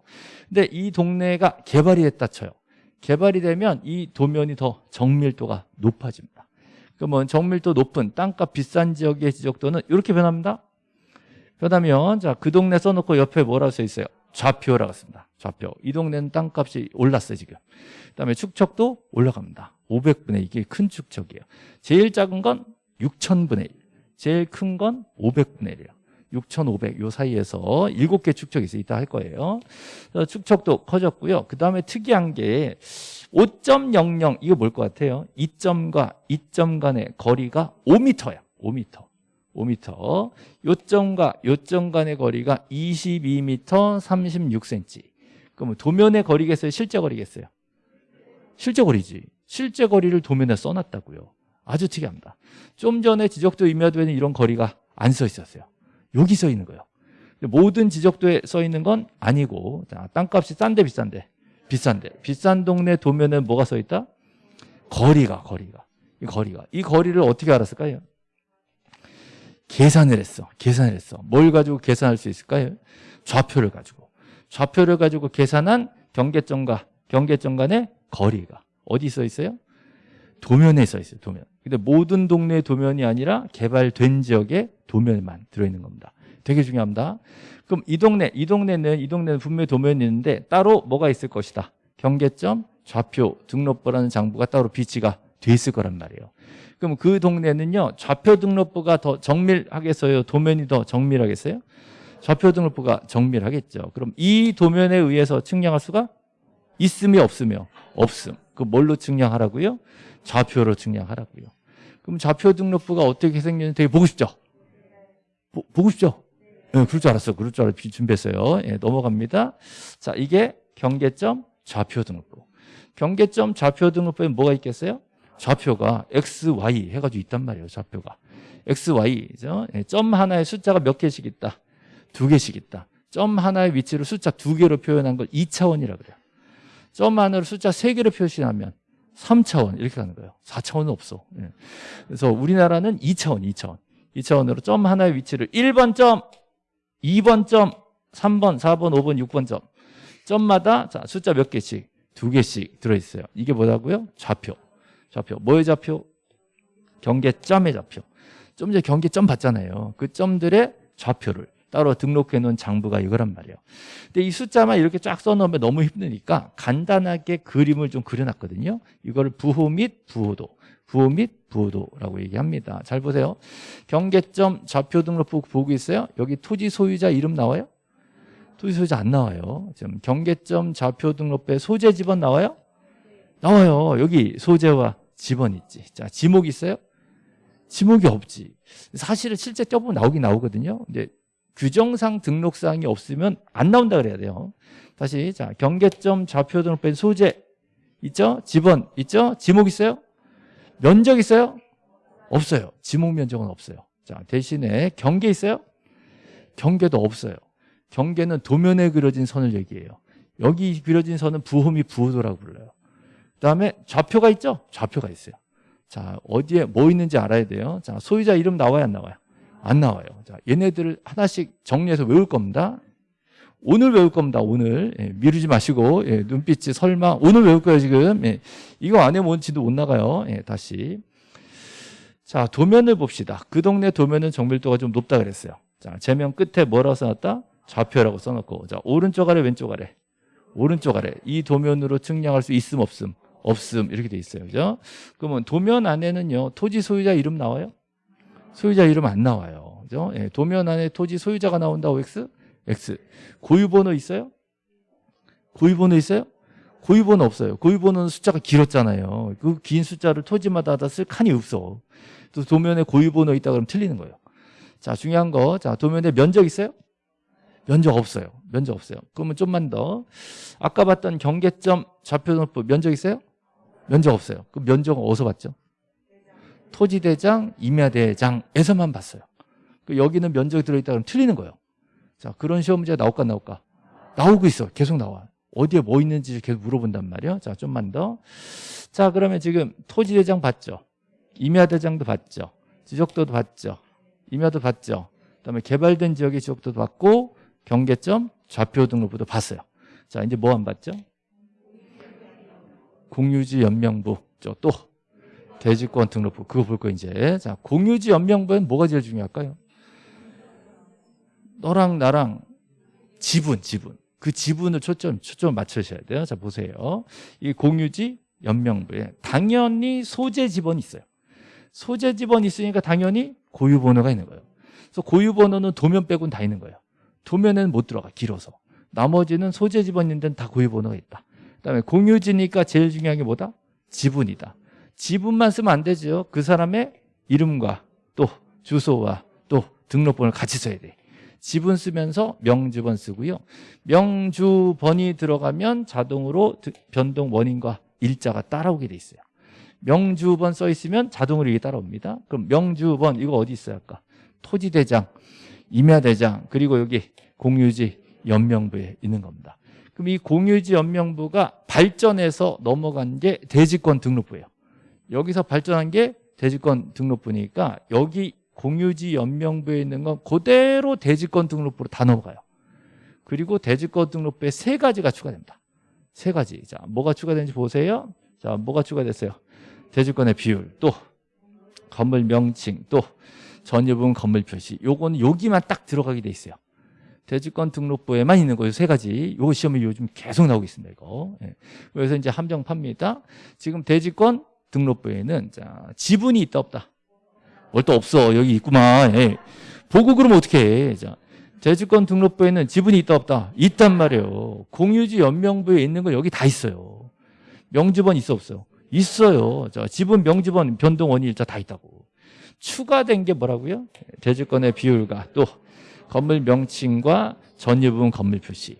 근데 이 동네가 개발이 됐다 쳐요. 개발이 되면 이 도면이 더 정밀도가 높아집니다. 그러면 정밀도 높은 땅값 비싼 지역의 지적도는 이렇게 변합니다. 변하면 자 그 동네 써놓고 옆에 뭐라고 써 있어요? 좌표라고 씁니다. 좌표. 이 동네는 땅값이 올랐어요 지금. 그다음에 축척도 올라갑니다. 500분의 이게 큰 축척이에요. 제일 작은 건 6천분의 1. 제일 큰 건 500분의 1이에요. 6,500 요 사이에서 7개 축척이 있어요. 이따 할 거예요. 축척도 커졌고요. 그 다음에 특이한 게 5.00 이거 뭘 것 같아요? 2점과 2점 간의 거리가 5m야. 5m. 5m. 요점과 요점 간의 거리가 22m 36cm. 그러면 도면의 거리겠어요? 실제 거리겠어요? 실제 거리지. 실제 거리를 도면에 써놨다고요. 아주 특이합니다. 좀 전에 지적도 임야도에는 이런 거리가 안 써 있었어요. 여기 써 있는 거예요. 모든 지적도에 써 있는 건 아니고 자, 땅값이 싼데 비싼데 비싼데 비싼 동네 도면에 뭐가 써 있다? 거리가 거리가 이 거리가 이 거리를 어떻게 알았을까요? 계산을 했어. 계산을 했어. 뭘 가지고 계산할 수 있을까요? 좌표를 가지고. 좌표를 가지고 계산한 경계점과 경계점 간의 거리가 어디 써 있어요? 도면에 써 있어요 도면. 근데 모든 동네의 도면이 아니라 개발된 지역의 도면만 들어있는 겁니다. 되게 중요합니다. 그럼 이 동네 이 동네는 이 동네는 분명히 도면이 있는데 따로 뭐가 있을 것이다? 경계점 좌표 등록부라는 장부가 따로 비치가 돼 있을 거란 말이에요. 그럼 그 동네는요 좌표 등록부가 더 정밀하겠어요 도면이 더 정밀하겠어요? 좌표 등록부가 정밀하겠죠. 그럼 이 도면에 의해서 측량할 수가 있음이 없으며 없음. 그 뭘로 측량하라고요? 좌표로 측량하라고요. 그럼 좌표 등록부가 어떻게 생겼는지 되게 보고 싶죠? 보, 보고 싶죠? 네, 그럴 줄 알았어. 그럴 줄 알았어 준비했어요. 예, 넘어갑니다. 자 이게 경계점 좌표 등록부. 경계점 좌표 등록부에 뭐가 있겠어요 좌표가 x, y 해가지고 있단 말이에요 좌표가. X, y 예, 점 하나에 숫자가 몇 개씩 있다? 두 개씩 있다. 점 하나의 위치를 숫자 두 개로 표현한 걸 2차원이라 그래요. 점 하나를 숫자 세 개로 표시하면 3차원 이렇게 가는 거예요. 4차원은 없어. 예. 그래서 우리나라는 2차원 2차원. 2차원으로 점 하나의 위치를 1번 점 2번 점 3번 4번 5번 6번 점. 점마다 자 숫자 몇 개씩? 두 개씩 들어있어요. 이게 뭐라고요? 좌표 좌표. 뭐의 좌표? 경계점의 좌표. 좀 전에 경계점 봤잖아요. 그 점들의 좌표를 따로 등록해 놓은 장부가 이거란 말이에요. 근데 이 숫자만 이렇게 쫙 써놓으면 너무 힘드니까 간단하게 그림을 좀 그려놨거든요. 이거를 부호 및 부호도 부호 및 부호도라고 얘기합니다. 잘 보세요. 경계점 좌표 등록부 보고 있어요? 여기 토지 소유자 이름 나와요? 토지 소유자 안 나와요. 지금 경계점 좌표 등록부에 소재 지번 나와요? 나와요 여기 소재와 지번 있지 자 지목 있어요? 지목이 없지 사실은 실제 껴보면 나오긴 나오거든요 근데 규정상 등록사항이 없으면 안 나온다 그래야 돼요 다시 자 경계점 좌표 등록부에 소재 있죠? 지번 있죠? 지목 있어요? 면적 있어요? 없어요 지목 면적은 없어요 자 대신에 경계 있어요? 경계도 없어요 경계는 도면에 그려진 선을 얘기해요 여기 그려진 선은 부호 및 부호도라고 불러요 그 다음에 좌표가 있죠? 좌표가 있어요. 자 어디에 뭐 있는지 알아야 돼요. 자 소유자 이름 나와요 안 나와요? 안 나와요. 자 얘네들을 하나씩 정리해서 외울 겁니다. 오늘 외울 겁니다 오늘. 예, 미루지 마시고 예, 눈빛이 설마 오늘 외울 거예요 지금. 예, 이거 안 해면 뭔지도 못 나가요. 예, 다시. 자 도면을 봅시다. 그 동네 도면은 정밀도가 좀 높다 그랬어요. 자 제명 끝에 뭐라고 써놨다? 좌표라고 써놓고. 자 오른쪽 아래 왼쪽 아래. 오른쪽 아래. 이 도면으로 측량할 수 있음 없음 없음 이렇게 돼 있어요 그죠? 그러면 도면 안에는요 토지 소유자 이름 나와요? 소유자 이름 안 나와요. 그죠? 예, 도면 안에 토지 소유자가 나온다. OX? X. 고유번호 있어요? 고유번호 있어요? 고유번호 없어요. 고유번호는 숫자가 길었잖아요. 그 긴 숫자를 토지마다 다쓸 칸이 없어. 또 도면에 고유번호 있다 그러면 틀리는 거예요. 자, 중요한 거. 자, 도면에 면적 있어요? 면적 없어요. 면적 없어요. 그러면 좀만 더. 아까 봤던 경계점 좌표등록부 면적 있어요? 면적 없어요. 그 면적은 어디서 봤죠? 토지대장, 임야대장에서만 봤어요. 그 여기는 면적이 들어있다 그러면 틀리는 거예요. 자, 그런 시험 문제가 나올까 안 나올까? 나오고 있어. 계속 나와. 어디에 뭐 있는지 계속 물어본단 말이에요. 자, 좀만 더. 자, 그러면 지금 토지대장 봤죠? 임야대장도 봤죠? 지적도도 봤죠? 임야도 봤죠? 그다음에 개발된 지역의 지적도도 봤고 경계점 좌표 등록부도 봤어요. 자, 이제 뭐 안 봤죠? 공유지 연명부 또 대지권 등록부 그거 볼 거 이제 자 공유지 연명부엔 뭐가 제일 중요할까요? 너랑 나랑 지분 지분 그 지분을 초점 초점 맞추셔야 돼요. 자 보세요. 이 공유지 연명부에 당연히 소재 지번이 있어요. 소재 지번이 있으니까 당연히 고유 번호가 있는 거예요. 그래서 고유 번호는 도면 빼고는 다 있는 거예요. 도면에는 못 들어가 길어서. 나머지는 소재 지번 있는 데는 다 고유 번호가 있다. 그다음에 공유지니까 제일 중요한 게 뭐다? 지분이다. 지분만 쓰면 안 되죠. 그 사람의 이름과 또 주소와 또 등록번호를 같이 써야 돼. 지분 쓰면서 명주번 쓰고요. 명주번이 들어가면 자동으로 변동 원인과 일자가 따라오게 돼 있어요. 명주번 써 있으면 자동으로 이게 따라옵니다. 그럼 명주번 이거 어디 있어요 아까? 토지대장, 임야대장 그리고 여기 공유지 연명부에 있는 겁니다. 그럼 이 공유지 연명부가 발전해서 넘어간 게 대지권 등록부예요. 여기서 발전한 게 대지권 등록부니까 여기 공유지 연명부에 있는 건 그대로 대지권 등록부로 다 넘어가요. 그리고 대지권 등록부에 세 가지가 추가됩니다. 세 가지. 자, 뭐가 추가되는지 보세요. 자, 뭐가 추가됐어요? 대지권의 비율, 또 건물 명칭, 또 전유분 건물 표시. 요거는 여기만 딱 들어가게 돼 있어요. 대지권 등록부에만 있는 거예요. 세 가지. 요거 시험이 요즘 계속 나오고 있습니다. 이거. 예. 그래서 이제 함정 팝니다. 지금 대지권 등록부에는 자, 지분이 있다 없다. 뭘 또 없어. 여기 있구만. 예. 보고 그러면 어떻게 해. 자, 대지권 등록부에는 지분이 있다 없다. 있단 말이에요. 공유지 연명부에 있는 거 여기 다 있어요. 명지번 있어 없어요? 있어요. 자, 지분 명지번 변동 원인 일자 다 있다고. 추가된 게 뭐라고요? 대지권의 비율과 또 건물 명칭과 전유 부분 건물 표시.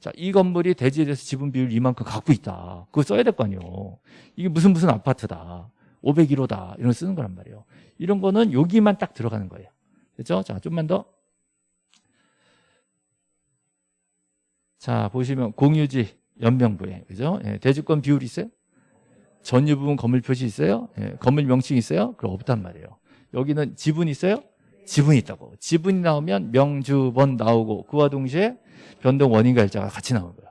자, 이 건물이 대지에 대해서 지분 비율 이만큼 갖고 있다. 그거 써야 될 거 아니에요. 이게 무슨 무슨 아파트다. 501호다. 이런 거 쓰는 거란 말이에요. 이런 거는 여기만 딱 들어가는 거예요. 그죠? 자, 좀만 더. 자, 보시면 공유지 연명부에. 그죠? 예, 대지권 비율이 있어요? 전유 부분 건물 표시 있어요? 예, 건물 명칭 있어요? 그럼 없단 말이에요. 여기는 지분 있어요? 지분이 있다고. 지분이 나오면 명주번 나오고 그와 동시에 변동 원인과 일자가 같이 나오는 거예요.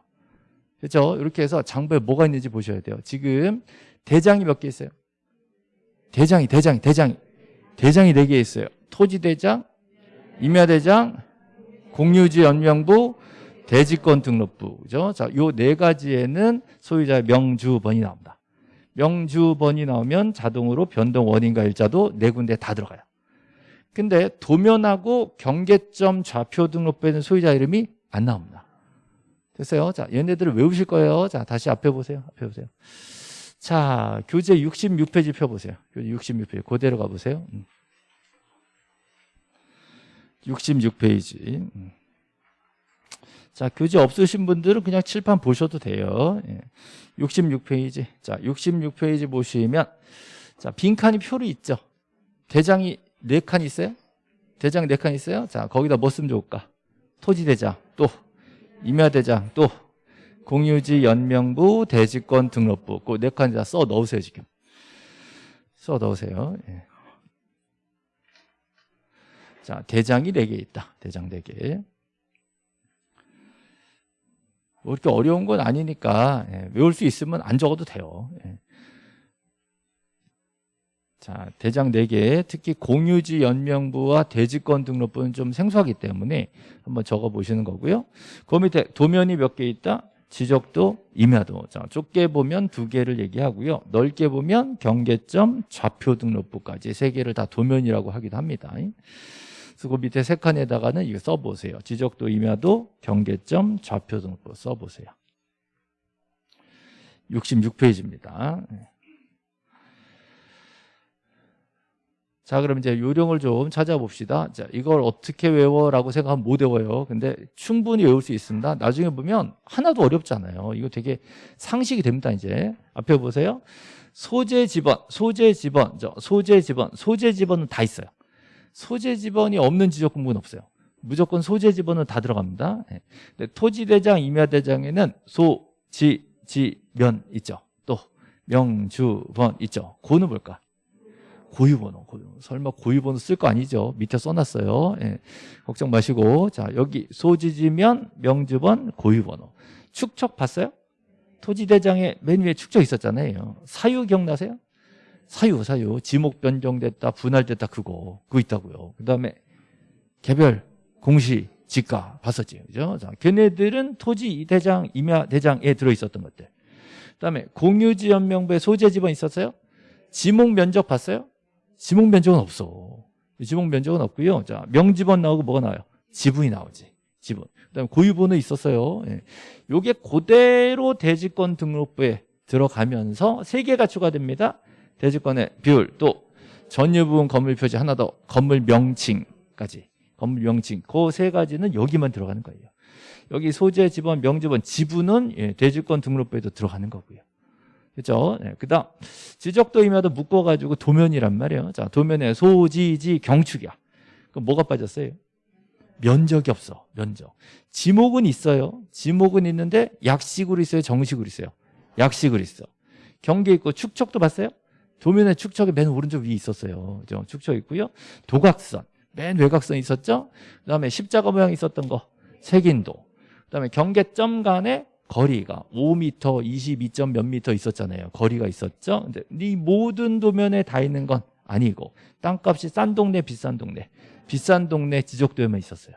그렇죠? 이렇게 해서 장부에 뭐가 있는지 보셔야 돼요. 지금 대장이 몇 개 있어요? 대장이 대장이 대장이 대장이 네 개 있어요. 토지대장, 임야대장, 공유지 연명부, 대지권 등록부. 그죠? 자, 요 네 가지에는 소유자의 명주번이 나옵니다. 명주번이 나오면 자동으로 변동 원인과 일자도 네 군데 다 들어가요. 근데 도면하고 경계점 좌표 등록부에는 소유자 이름이 안 나옵니다. 됐어요? 자, 얘네들을 외우실 거예요. 자, 다시 앞에 보세요. 앞에 보세요. 자, 교재 66페이지 펴보세요. 교재 66페이지. 그대로 가보세요. 66페이지. 음. 음. 자, 교재 없으신 분들은 그냥 칠판 보셔도 돼요. 66페이지. 예. 자, 66페이지 보시면, 자, 빈칸이 표로 있죠. 대장이 네 칸 있어요? 대장 네 칸 있어요? 자, 거기다 뭐 쓰면 좋을까? 토지대장, 또 임야대장, 또 공유지 연명부 대지권 등록부 그 네 칸에다 써 넣으세요 지금 써 넣으세요 예. 자 대장이 네개 있다 대장 네개 뭐 이렇게 어려운 건 아니니까 예. 외울 수 있으면 안 적어도 돼요 예. 자, 대장 4개, 특히 공유지 연명부와 대지권 등록부는 좀 생소하기 때문에 한번 적어 보시는 거고요. 그 밑에 도면이 몇 개 있다? 지적도 임야도. 자 좁게 보면 두 개를 얘기하고요. 넓게 보면 경계점 좌표 등록부까지 세 개를 다 도면이라고 하기도 합니다. 그래서 그 밑에 세 칸에다가는 이거 써보세요. 지적도 임야도 경계점 좌표 등록부 써보세요. 66페이지입니다 자, 그럼 이제 요령을 좀 찾아봅시다. 자, 이걸 어떻게 외워 라고 생각하면 못 외워요. 근데 충분히 외울 수 있습니다. 나중에 보면 하나도 어렵잖아요. 이거 되게 상식이 됩니다, 이제. 앞에 보세요. 소재 지번, 소재 지번, 저 소재 지번, 소재 지번은 다 있어요. 소재 지번이 없는 지적 공부는 없어요. 무조건 소재 지번은 다 들어갑니다. 네. 토지대장, 임야대장에는 소, 지, 지, 면 있죠. 또 명, 주, 번 있죠. 고는 뭘까? 고유번호, 고유번호. 설마 고유번호 쓸 거 아니죠? 밑에 써놨어요. 예. 걱정 마시고. 자, 여기 소지지면, 명주번, 고유번호. 축척 봤어요? 토지대장에 맨 위에 축척 있었잖아요. 사유 기억나세요? 사유, 사유. 지목 변경됐다, 분할됐다, 그거. 그거 있다고요. 그 다음에 개별, 공시, 지가 봤었지. 그죠? 자, 걔네들은 토지대장, 임야대장에 들어있었던 것들. 그 다음에 공유지연명부에 소재지번 있었어요? 지목 면적 봤어요? 지목 면적은 없어. 지목 면적은 없고요. 자, 명지번 나오고 뭐가 나와요? 지분이 나오지. 지분. 그다음에 고유번호 있었어요. 예. 요게 그대로 대지권 등록부에 들어가면서 세 개가 추가됩니다. 대지권의 비율 또 전유 부분 건물 표지 하나 더 건물 명칭까지 건물 명칭 그 세 가지는 여기만 들어가는 거예요. 여기 소재 지번 명지번 지분은 예, 대지권 등록부에도 들어가는 거고요. 그죠? 네, 그 다음, 지적도임야도 묶어가지고 도면이란 말이에요. 자, 도면에 소지지 경축이야. 그럼 뭐가 빠졌어요? 면적이 없어, 면적. 지목은 있어요. 지목은 있는데 약식으로 있어요? 정식으로 있어요? 약식으로 있어. 경계 있고 축척도 봤어요? 도면에 축척이 맨 오른쪽 위에 있었어요. 그죠? 축척 있고요. 도각선, 맨 외곽선 있었죠? 그 다음에 십자가 모양 있었던 거, 색인도. 그 다음에 경계점 간에 거리가 5m, 22점 몇 미터 있었잖아요. 거리가 있었죠. 근데 이 모든 도면에 다 있는 건 아니고 땅값이 싼 동네, 비싼 동네, 비싼 동네 지적도에만 있었어요.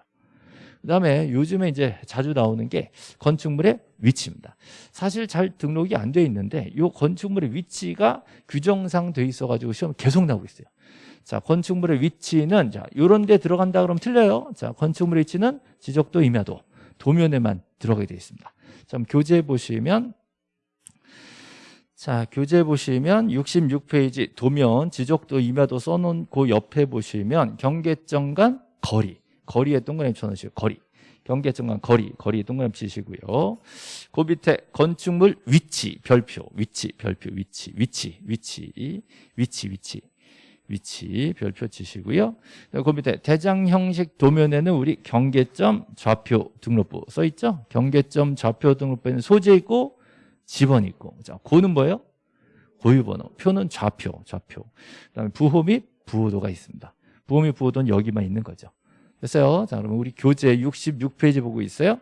그다음에 요즘에 이제 자주 나오는 게 건축물의 위치입니다. 사실 잘 등록이 안 돼 있는데 이 건축물의 위치가 규정상 돼 있어가지고 시험 계속 나오고 있어요. 자, 건축물의 위치는 자, 요런 데 들어간다 그러면 틀려요. 자, 건축물의 위치는 지적도 임야도 도면에만 들어가게 되어 있습니다. 좀 교재 보시면 자 교재 보시면 66페이지 도면 지적도 임야도 써놓은 그 옆에 보시면 경계점 간 거리. 거리에 동그라미 쳐놓으시고 거리. 경계점 간 거리. 거리 동그라미 치시고요. 그 밑에 건축물 위치 별표. 위치 별표. 위치 위치 위치. 위치 위치 위치 별표 치시고요. 그 밑에 대장 형식 도면에는 우리 경계점 좌표 등록부 써 있죠? 경계점 좌표 등록부에는 소재 있고 지번 있고. 자, 고는 뭐예요? 고유번호. 표는 좌표, 좌표. 그다음에 부호 및 부호도가 있습니다. 부호 및 부호도는 여기만 있는 거죠. 됐어요? 자, 그러면 우리 교재 66페이지 보고 있어요.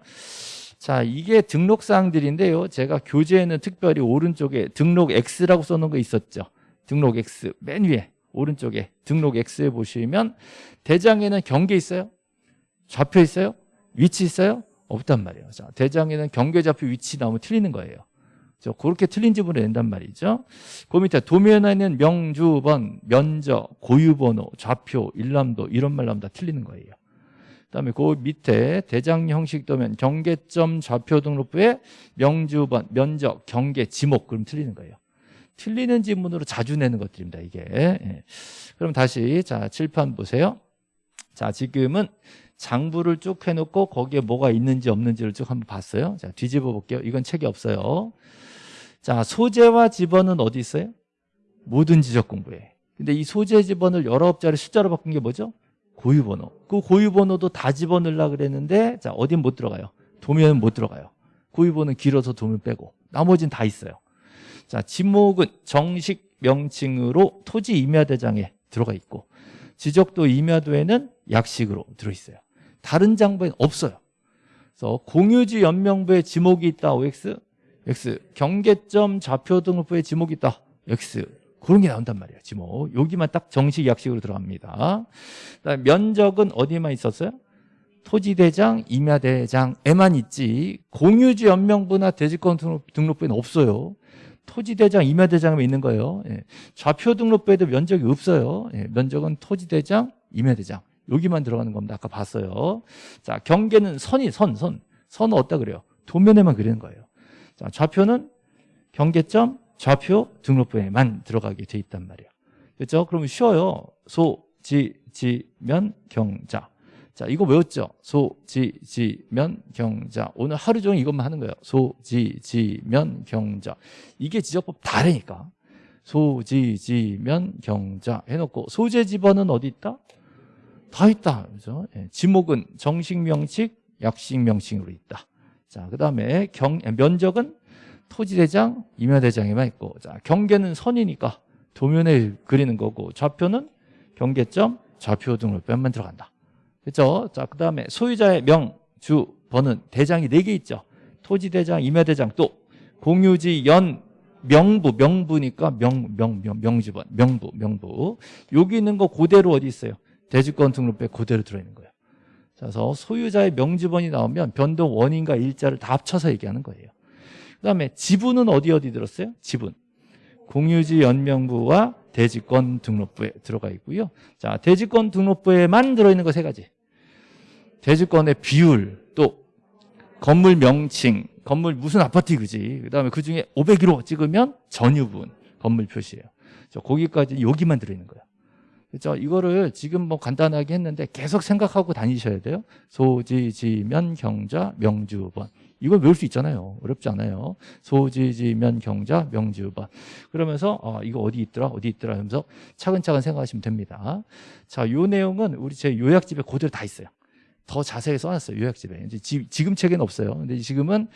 자, 이게 등록 사항들인데요. 제가 교재에는 특별히 오른쪽에 등록 X라고 써놓은 거 있었죠. 등록 X 맨 위에 오른쪽에 등록 X에 보시면 대장에는 경계 있어요? 좌표 있어요? 위치 있어요? 없단 말이에요. 자, 대장에는 경계 좌표 위치 나오면 틀리는 거예요. 저 그렇게 틀린 지문을 낸단 말이죠. 그 밑에 도면에는 명주번, 면적, 고유번호, 좌표, 일람도 이런 말 나오면 다 틀리는 거예요. 그다음에 그 밑에 대장 형식 도면 경계점 좌표 등록부에 명주번, 면적, 경계, 지목 그럼 틀리는 거예요. 틀리는 지문으로 자주 내는 것들입니다. 이게. 예. 그럼 다시 자 칠판 보세요. 자 지금은 장부를 쭉 해놓고 거기에 뭐가 있는지 없는지를 쭉 한번 봤어요. 자 뒤집어 볼게요. 이건 책이 없어요. 자 소재와 지번은 어디 있어요? 모든 지적 공부에. 근데 이 소재 지번을 여러 업자리 숫자로 바꾼 게 뭐죠? 고유번호. 그 고유번호도 다 집어넣으려 그랬는데 자 어딘 못 들어가요. 도면은 못 들어가요. 고유번호는 길어서 도면 빼고 나머지는 다 있어요. 자, 지목은 정식 명칭으로 토지 임야대장에 들어가 있고 지적도 임야도에는 약식으로 들어있어요. 다른 장부에 없어요. 그래서 공유지 연명부에 지목이 있다. OX, X. 경계점 좌표 등록부에 지목이 있다. X. 그런 게 나온단 말이에요. 지목. 여기만 딱 정식 약식으로 들어갑니다. 면적은 어디만 있었어요? 토지대장, 임야대장에만 있지 공유지 연명부나 대지권 등록, 등록부에는 없어요. 토지대장, 임야대장에 있는 거예요. 예. 좌표 등록부에도 면적이 없어요. 예. 면적은 토지대장, 임야대장 여기만 들어가는 겁니다. 아까 봤어요. 자 경계는 선이 선, 선. 선은 어디다 그래요? 도면에만 그리는 거예요. 자 좌표는 경계점, 좌표 등록부에만 들어가게 돼 있단 말이에요. 그렇죠? 그러면 쉬워요. 소, 지, 지, 면, 경 자. 자, 이거 외웠죠? 소, 지, 지, 면, 경자. 오늘 하루 종일 이것만 하는 거예요. 소, 지, 지, 면, 경자. 이게 지적법 다르니까. 소, 지, 지, 면, 경자 해놓고 소재 지번은 어디 있다? 다 있다. 그죠? 예, 지목은 정식 명칭, 약식 명칭으로 있다. 자, 그 다음에 경, 면적은 토지대장, 임야대장에만 있고, 자, 경계는 선이니까 도면에 그리는 거고, 좌표는 경계점, 좌표 등록변만 들어간다. 그렇죠? 자, 그 다음에 소유자의 명, 주, 번은 대장이 네개 있죠. 토지 대장, 임야 대장, 또 공유지, 연, 명부, 명부니까 명, 명, 명, 명주번, 명부, 명부. 여기 있는 거 그대로 어디 있어요? 대주권 등록부에 그대로 들어있는 거예요. 그래서 소유자의 명주번이 나오면 변동 원인과 일자를 다 합쳐서 얘기하는 거예요. 그 다음에 지분은 어디 어디 들었어요? 지분. 공유지 연명부와 대지권 등록부에 들어가 있고요. 자, 대지권 등록부에만 들어있는 거 세 가지. 대지권의 비율, 또 건물 명칭, 건물 무슨 아파트 그지. 그 다음에 그 중에 501호 찍으면 전유분, 건물 표시예요. 거기까지 여기만 들어있는 거예요. 그렇죠? 이거를 지금 뭐 간단하게 했는데 계속 생각하고 다니셔야 돼요. 소지, 지면, 경자, 명주번. 이걸 외울 수 있잖아요. 어렵지 않아요. 소지, 지면, 경자, 명주번. 그러면서 어, 이거 어디 있더라, 어디 있더라 하면서 차근차근 생각하시면 됩니다. 자, 요 내용은 우리 제 요약집에 그대로 다 있어요. 더 자세히 써놨어요. 요약집에. 이제 지, 지금 책에는 없어요. 근데 지금은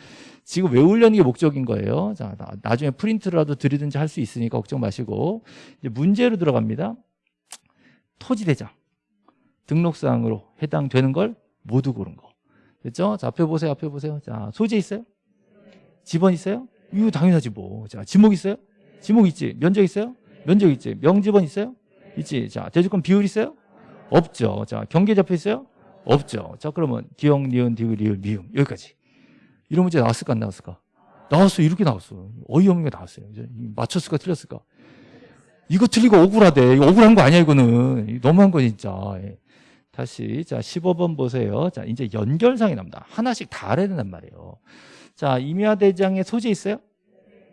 지금 외우려는 게 목적인 거예요. 자, 나, 중에 프린트라도 드리든지 할 수 있으니까 걱정 마시고 이제 문제로 들어갑니다. 토지대장 등록사항으로 해당되는 걸 모두 고른 거. 됐죠? 자, 앞에 보세요. 앞에 보세요. 자, 소재 있어요? 지번 있어요? 이거 당연하지 뭐. 자, 지목 있어요? 지목 있지. 면적 있어요? 면적 있지. 명지번 있어요? 있지. 자, 대주권 비율 있어요? 없죠. 자, 경계 잡혀 있어요? 없죠. 자, 그러면 기억, 니은, 디귿, 리을, 미음 여기까지. 이런 문제 나왔을까 안 나왔을까? 나왔어. 이렇게 나왔어. 어이없는 게 나왔어요. 맞췄을까 틀렸을까? 이거 틀리고 억울하대. 억울한 거 아니야, 이거는. 너무한 거 진짜. 예. 다시 자 15번 보세요. 자 이제 연결상이 납니다. 하나씩 다 알아야 된단 말이에요. 자 임야 대장에 소재 있어요?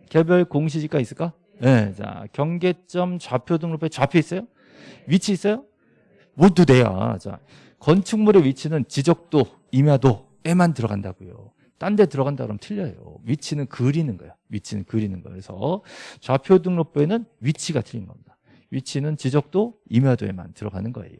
개별 공시지가 있을까? 네. 자 경계점 좌표 등록부에 좌표 있어요? 위치 있어요? 모두 돼야. 자 건축물의 위치는 지적도, 임야도에만 들어간다고요. 딴 데 들어간다 그러면 틀려요. 위치는 그리는 거예요. 위치는 그리는 거예요. 그래서 좌표 등록부에는 위치가 틀린 겁니다. 위치는 지적도 임야도에만 들어가는 거예요.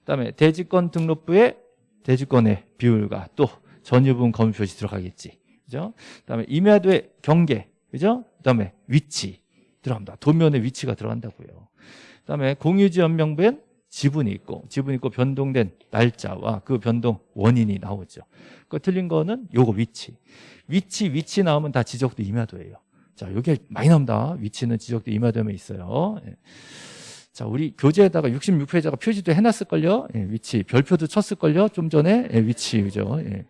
그다음에 대지권 등록부에 대지권의 비율과 또 전유분 검유 표시 들어가겠지. 그죠? 그다음에 임야도의 경계, 그죠? 그다음에 위치 들어갑니다. 도면의 위치가 들어간다고요. 그다음에 공유지 연명부엔 지분이 있고 지분이 있고 변동된 날짜와 그 변동 원인이 나오죠. 그 틀린 거는 요거 위치. 위치 위치 나오면 다 지적도 임야도예요. 자, 여기 많이 나옵니다. 위치는 지적도 임야도에 있어요. 예. 자, 우리 교재에다가 66페이지가 표지도 해놨을걸요. 예, 위치 별표도 쳤을걸요. 좀 전에 예, 위치 그죠. 예.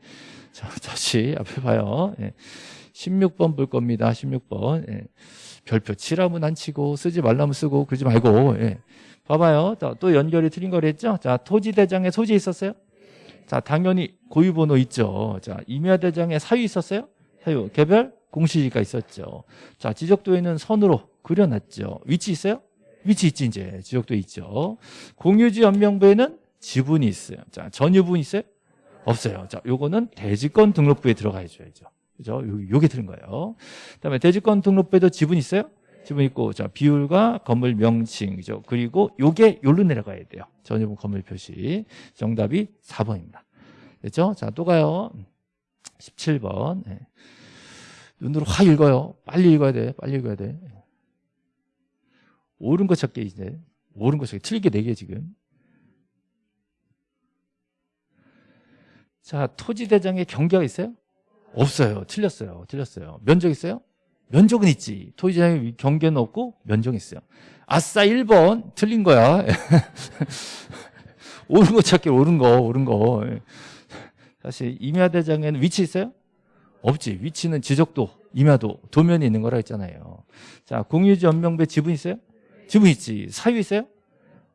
자, 다시 앞에 봐요. 예. 16번 볼 겁니다. 16번. 예. 별표 치라면 안 치고 쓰지 말라면 쓰고 그러지 말고 예. 봐봐요. 또 연결이 틀린 거랬 했죠? 자, 토지대장에 소지 있었어요? 자, 당연히 고유번호 있죠. 자, 임야대장에 사유 있었어요? 사유. 개별 공시지가 있었죠. 자, 지적도에 있는 선으로 그려놨죠. 위치 있어요? 위치 있지, 이제. 지적도 있죠. 공유지 연명부에는 지분이 있어요. 자, 전유분 있어요? 없어요. 자, 요거는 대지권 등록부에 들어가 있어야죠. 그죠? 요, 게 틀린 거예요. 그 다음에 대지권 등록부에도 지분 있어요? 지분 있고, 자, 비율과 건물 명칭이죠. 그리고 요게 요로 내려가야 돼요. 전유분 건물 표시. 정답이 4번입니다. 됐죠? 자, 또 가요. 17번. 네. 눈으로 확 읽어요. 빨리 읽어야 돼. 빨리 읽어야 돼. 옳은 거 찾게 이제. 옳은 거 찾게. 틀리게 네개 지금. 자, 토지대장에 경계가 있어요? 없어요. 틀렸어요. 틀렸어요. 면적 있어요? 면적은 있지. 토지대장에 경계는 없고 면적이 있어요. 아싸 1번 틀린 거야. 옳은 거 찾기 옳은 거 옳은 거. 다시 임야 대장에는 위치 있어요? 없지. 위치는 지적도, 임야도, 도면이 있는 거라 했잖아요. 자, 공유지 연명배 지분 있어요? 지분 있지. 사유 있어요?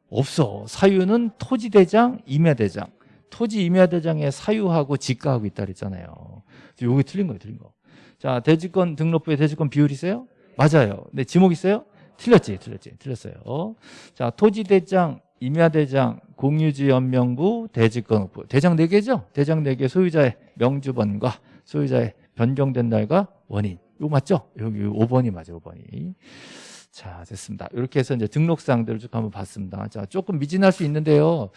없어. 사유는 토지 대장, 임야 대장. 토지 임야대장에 사유하고 지가하고 있다 그랬잖아요. 요게 틀린 거예요, 틀린 거. 자, 대지권 등록부에 대지권 비율 있어요? 맞아요. 근데 지목 있어요? 틀렸지, 틀렸지, 틀렸어요. 자, 토지대장, 임야대장, 공유지 연명부, 대지권업부. 대장 4개죠? 대장 4개 소유자의 명주번과 소유자의 변경된 날과 원인. 이거 맞죠? 여기 5번이 맞아요, 5번이. 자, 됐습니다. 이렇게 해서 이제 등록사항들을 쭉 한번 봤습니다. 자, 조금 미진할 수 있는데요.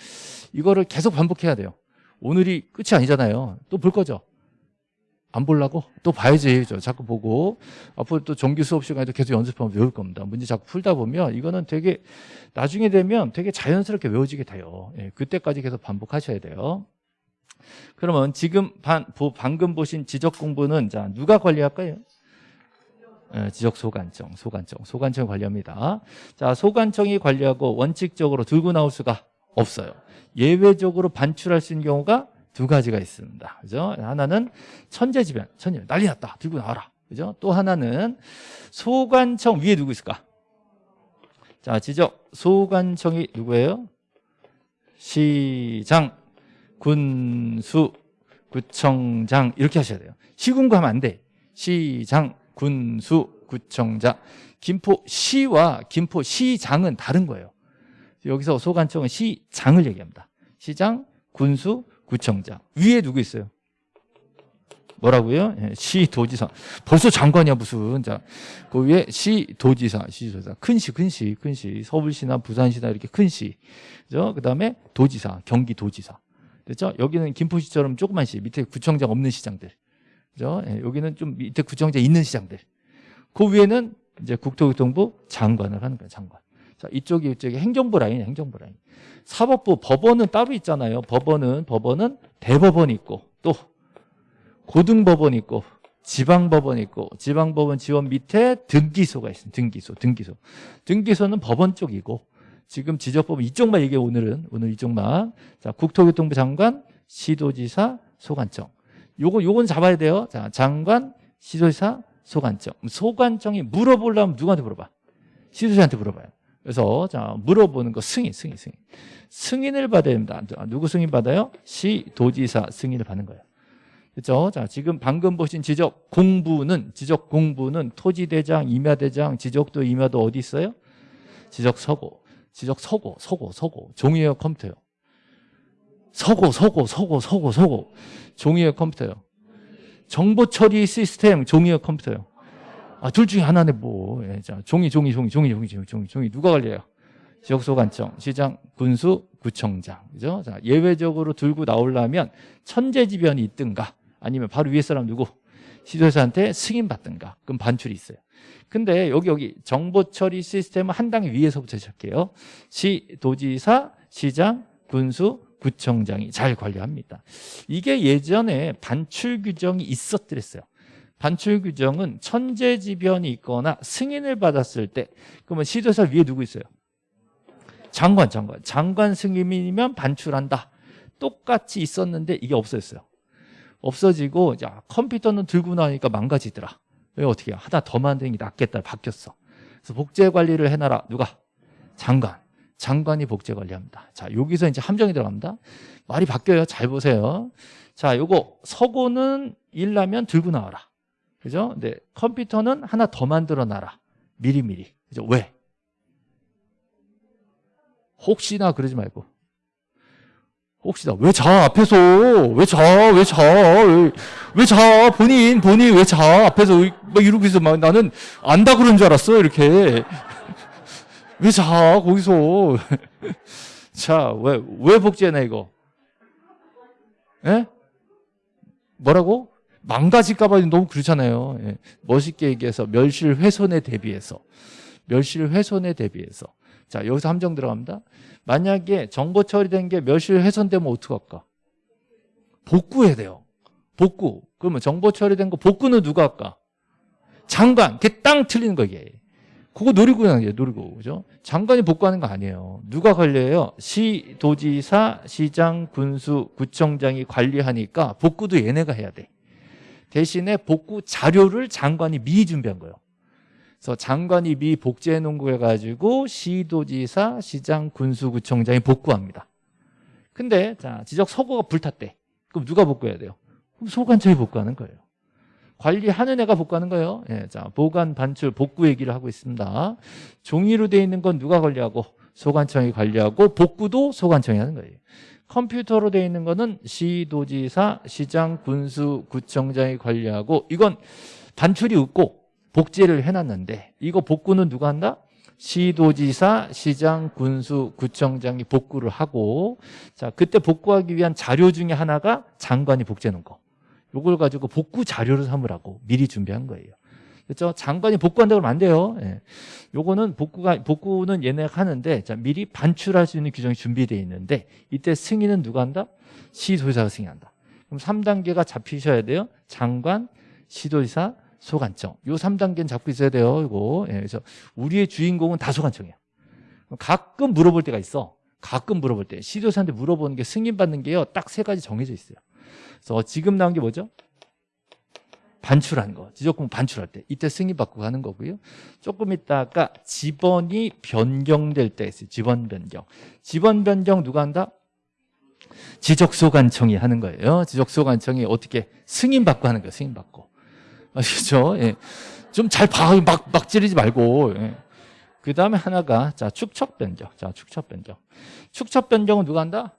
이거를 계속 반복해야 돼요. 오늘이 끝이 아니잖아요. 또 볼 거죠? 안 보려고? 또 봐야지. 저 자꾸 보고. 앞으로 또 정규 수업 시간에도 계속 연습하면 외울 겁니다. 문제 자꾸 풀다 보면 이거는 되게 나중에 되면 되게 자연스럽게 외워지게 돼요. 예, 그때까지 계속 반복하셔야 돼요. 그러면 지금 반, 보, 방금 보신 지적 공부는 자, 누가 관리할까요? 예, 지적 소관청, 소관청, 소관청 관리합니다. 자, 소관청이 관리하고 원칙적으로 들고 나올 수가 없어요. 예외적으로 반출할 수 있는 경우가 두 가지가 있습니다. 그죠? 하나는 천재지변, 천재 난리 났다. 들고 나와라. 그죠? 또 하나는 소관청 위에 누구 있을까? 자, 지적 소관청이 누구예요? 시장, 군수, 구청장 이렇게 하셔야 돼요. 시군구 하면 안 돼. 시장, 군수, 구청장. 김포시와 김포시장은 다른 거예요. 여기서 소관청은 시장을 얘기합니다. 시장, 군수, 구청장. 위에 누구 있어요? 뭐라고요? 예, 시도지사. 벌써 장관이야 무슨. 자, 그 위에 시도지사, 시도지사. 큰 시, 큰 시, 큰 시. 서울시나 부산시나 이렇게 큰 시. 그죠? 그다음에 도지사, 경기도지사. 됐죠? 여기는 김포시처럼 조그만 시, 밑에 구청장 없는 시장들. 그죠? 예, 여기는 좀 밑에 구청장 있는 시장들. 그 위에는 이제 국토교통부 장관을 하는 거예요, 장관. 자, 이쪽이 이쪽이 행정부 라인, 행정부 라인. 사법부, 법원은 따로 있잖아요. 법원은, 법원은 대법원 있고, 또 고등법원 있고, 지방법원 있고, 지방법원 지원 밑에 등기소가 있습니다. 등기소, 등기소. 등기소는 법원 쪽이고, 지금 지적법은 이쪽만 얘기해, 오늘은. 오늘 이쪽만. 자, 국토교통부 장관, 시도지사, 소관청. 요거, 요건 잡아야 돼요. 자, 장관, 시도지사, 소관청. 소관청이 물어보려면 누구한테 물어봐? 시도지사한테 물어봐요. 그래서 자 물어보는 거 승인, 승인, 승인. 승인을 받아야 됩니다. 누구 승인 받아요? 시도지사 승인을 받는 거예요. 그렇죠? 자 지금 방금 보신 지적 공부는 지적 공부는 토지대장, 임야대장, 지적도 임야도 어디 있어요? 지적 서고, 지적 서고, 서고, 서고. 종이에요, 컴퓨터요. 서고, 서고, 서고, 서고, 서고. 종이에요, 컴퓨터요. 정보 처리 시스템, 종이에요, 컴퓨터요. 아, 둘 중에 하나네 뭐. 예, 자, 종이, 종이, 종이, 종이, 종이, 종이, 종이, 종이. 누가 관리해요? 지역소관청, 시장, 군수, 구청장. 그죠? 자, 예외적으로 들고 나오려면 천재지변이 있든가 아니면 바로 위에 사람 누구? 시도사한테 승인 받든가. 그럼 반출이 있어요. 근데 여기, 여기 정보 처리 시스템은 한 단계 위에서부터 시작해요. 시, 도지사, 시장, 군수, 구청장이 잘 관리합니다. 이게 예전에 반출 규정이 있었더랬어요. 반출 규정은 천재지변이 있거나 승인을 받았을 때 그러면 시도사 위에 누구 있어요? 장관, 장관. 장관 승인이면 반출한다. 똑같이 있었는데 이게 없어졌어요. 없어지고 야, 컴퓨터는 들고 나니까 망가지더라. 왜 어떻게 해? 하나 더 만드는 게 낫겠다. 바뀌었어. 그래서 복제 관리를 해놔라. 누가? 장관. 장관이 복제 관리합니다. 자, 여기서 이제 함정이 들어갑니다. 말이 바뀌어요. 잘 보세요. 자, 요거 서고는 일나면 들고 나와라. 그죠? 근데 컴퓨터는 하나 더 만들어 놔라. 미리미리. 그죠? 왜? 혹시나 그러지 말고. 혹시나 왜 자 앞에서 왜 자 왜 자 왜 자 본인 본인 왜 자 앞에서 막 이러고 있어 막 나는 안다 그런 줄 알았어 이렇게 왜 자 거기서 자 왜 왜 복제해놔 이거 예 뭐라고 망가질까봐 너무 그렇잖아요. 예. 멋있게 얘기해서 멸실 훼손에 대비해서 멸실 훼손에 대비해서 자 여기서 함정 들어갑니다. 만약에 정보 처리된 게 멸실 훼손되면 어떡할까? 복구해야 돼요. 복구. 그러면 정보 처리된 거 복구는 누가 할까? 장관. 그게 땅 틀리는 거 이게. 그거 노리고 하는 게 노리고 그죠? 장관이 복구하는 거 아니에요. 누가 관리해요? 시, 도지사, 시장, 군수, 구청장이 관리하니까 복구도 얘네가 해야 돼. 대신에 복구 자료를 장관이 미리 준비한 거예요. 그래서 장관이 미리 복제해 놓은 거 해가지고 시 도지사, 시장, 군수, 구청장이 복구합니다. 근데 자 지적 서고가 불탔대. 그럼 누가 복구해야 돼요? 그럼 소관청이 복구하는 거예요. 관리하는 애가 복구하는 거예요. 예, 자 보관, 반출, 복구 얘기를 하고 있습니다. 종이로 돼 있는 건 누가 관리하고 소관청이 관리하고 복구도 소관청이 하는 거예요. 컴퓨터로 돼 있는 거는 시도지사, 시장, 군수, 구청장이 관리하고 이건 반출이 없고 복제를 해놨는데 이거 복구는 누가 한다? 시도지사, 시장, 군수, 구청장이 복구를 하고 자 그때 복구하기 위한 자료 중에 하나가 장관이 놓은 거 요걸 가지고 복구 자료를 삼으라고 미리 준비한 거예요 그렇죠? 장관이 복구한다고 하면 안 돼요 예. 요거는 복구가 복구는 얘네가 하는데 자 미리 반출할 수 있는 규정이 준비되어 있는데 이때 승인은 누가 한다? 시도지사가 승인한다 그럼 3단계가 잡히셔야 돼요 장관, 시도지사, 소관청. 요 3단계는 잡고 있어야 돼요. 이거. 예, 그래서 우리의 주인공은 다 소관청이야. 가끔 물어볼 때가 있어. 가끔 물어볼 때. 시도사한테 물어보는 게 승인받는 게요. 딱 세 가지 정해져 있어요. 그래서 지금 나온 게 뭐죠? 반출하는 거. 지적공 반출할 때. 이때 승인받고 가는 거고요. 조금 있다가 지번이 변경될 때 있어요. 지번 변경. 지번 변경 누가 한다? 지적소관청이 하는 거예요. 지적소관청이 어떻게 승인받고 하는 거예요. 승인받고. 아시죠? 예. 좀 잘 봐. 막, 막 찌르지 말고. 예. 그 다음에 하나가, 자, 축척 변경. 자, 축척 변경. 축척 변경은 누가 한다?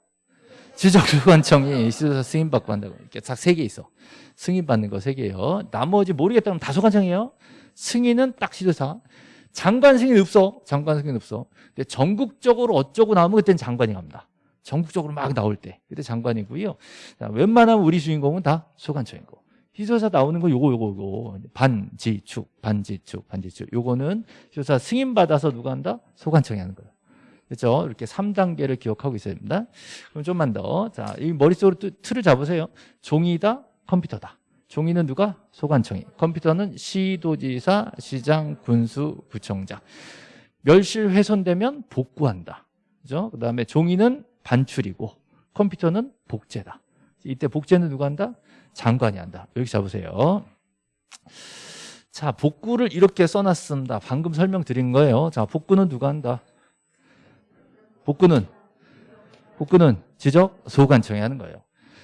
지적소관청이 시도사 승인받고 한다고. 이렇게 딱 세 개 있어. 승인받는 거 세 개예요. 나머지 모르겠다면 다 소관청이에요. 승인은 딱 시도사. 장관 승인 없어. 장관 승인 없어. 근데 전국적으로 어쩌고 나오면 그때는 장관이 갑니다. 전국적으로 막 나올 때. 그때 장관이고요. 자, 웬만하면 우리 주인공은 다 소관청이고. 희소사 나오는 거 요거 요거 요거 반지축 반지축 반지축 요거는 희소사 승인 받아서 누가 한다 소관청이 하는 거예요 그렇죠? 이렇게 3단계를 기억하고 있어야 됩니다. 그럼 좀만 더 자 이 머릿속으로 틀을 잡으세요. 종이다 컴퓨터다. 종이는 누가? 소관청이. 컴퓨터는 시도지사 시장 군수 구청장. 멸실 훼손되면 복구한다. 그죠? 그 다음에 종이는 반출이고 컴퓨터는 복제다. 이때 복제는 누가 한다? 장관이 한다. 여기 잡으세요. 자, 복구를 이렇게 써놨습니다. 방금 설명드린 거예요. 자, 복구는 누가 한다? 복구는 복구는 지적 소관청이 하는 거예요.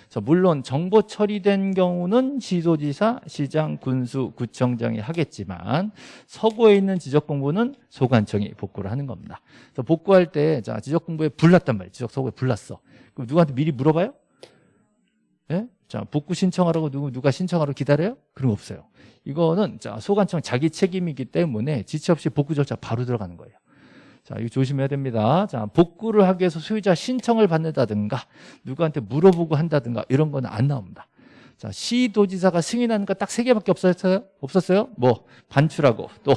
자, 물론 정보 처리된 경우는 시도지사, 시장, 군수, 구청장이 하겠지만 서구에 있는 지적 공부는 소관청이 복구를 하는 겁니다. 그래서 복구할 때 자, 지적 공부에 불났단 말이에요. 지적 서구에 불났어. 그럼 누구한테 미리 물어봐요? 예? 자, 복구 신청하라고 누구, 누가 신청하러 기다려요? 그런 거 없어요. 이거는 자, 소관청 자기 책임이기 때문에 지체 없이 복구 절차 바로 들어가는 거예요. 자, 이거 조심해야 됩니다. 자, 복구를 하기 위해서 소유자 신청을 받는다든가 누구한테 물어보고 한다든가 이런 거는 안 나옵니다. 자, 시도지사가 승인하는 거 딱 세 개밖에 없었어요? 없었어요? 뭐 반출하고 또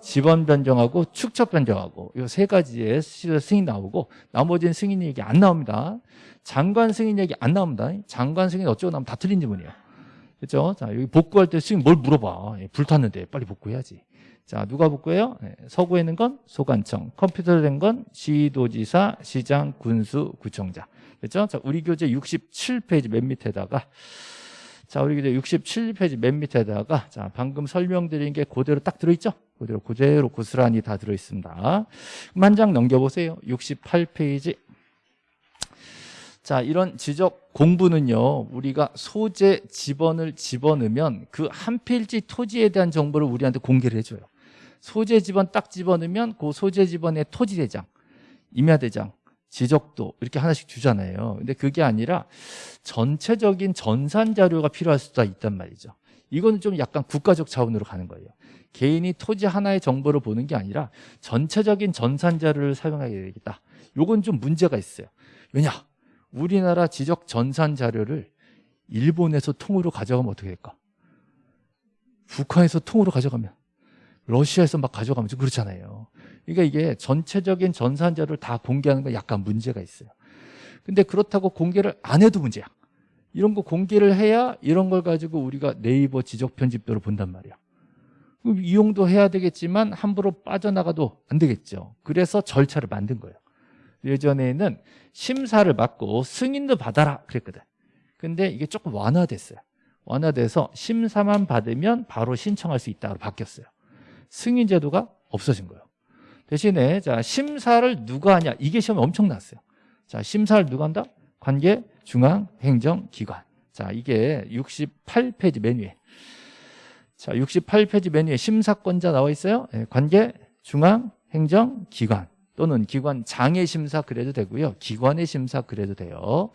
지번 변경하고 축척 변경하고 이 세 가지의 승인 나오고 나머지는 승인 얘기 안 나옵니다. 장관 승인 얘기 안 나옵니다. 장관 승인 어쩌고 나면 다 틀린 지문이에요. 그렇죠? 자, 여기 복구할 때 승인 뭘 물어봐. 예, 불탔는데 빨리 복구해야지. 자, 누가 복구해요? 네, 서구에 있는 건 소관청, 컴퓨터로 된 건 시도지사, 시장, 군수, 구청장. 그렇죠? 자, 우리 교재 67페이지 맨 밑에다가 자, 우리 교재 67페이지 맨 밑에다가 자, 방금 설명드린 게 그대로 딱 들어있죠? 그대로 그대로 고스란히 다 들어있습니다. 한장 넘겨보세요. 68페이지. 자, 이런 지적 공부는요, 우리가 소재 지번을 집어넣으면 그 한 필지 토지에 대한 정보를 우리한테 공개를 해줘요. 소재 지번 딱 집어넣으면 그 소재 지번의 토지 대장, 임야 대장, 지적도 이렇게 하나씩 주잖아요. 근데 그게 아니라 전체적인 전산 자료가 필요할 수도 있단 말이죠. 이거는 좀 약간 국가적 차원으로 가는 거예요. 개인이 토지 하나의 정보를 보는 게 아니라 전체적인 전산 자료를 사용하게 되겠다. 요건 좀 문제가 있어요. 왜냐? 우리나라 지적 전산 자료를 일본에서 통으로 가져가면 어떻게 될까? 북한에서 통으로 가져가면 러시아에서 막 가져가면 좀 그렇잖아요. 그러니까 이게 전체적인 전산 자료를 다 공개하는 건 약간 문제가 있어요. 근데 그렇다고 공개를 안 해도 문제야. 이런 거 공개를 해야 이런 걸 가지고 우리가 네이버 지적 편집도를 본단 말이야. 그럼 이용도 해야 되겠지만 함부로 빠져나가도 안 되겠죠. 그래서 절차를 만든 거예요. 예전에는 심사를 받고 승인도 받아라 그랬거든. 근데 이게 조금 완화됐어요. 완화돼서 심사만 받으면 바로 신청할 수 있다고 바뀌었어요. 승인 제도가 없어진 거예요. 대신에 자 심사를 누가 하냐 이게 시험에 엄청 났어요. 자 심사를 누가 한다? 관계 중앙 행정 기관. 자 이게 68페이지 메뉴에 자 68페이지 메뉴에 심사권자 나와 있어요. 예, 관계 중앙 행정 기관 또는 기관 장애 심사 그래도 되고요. 기관의 심사 그래도 돼요.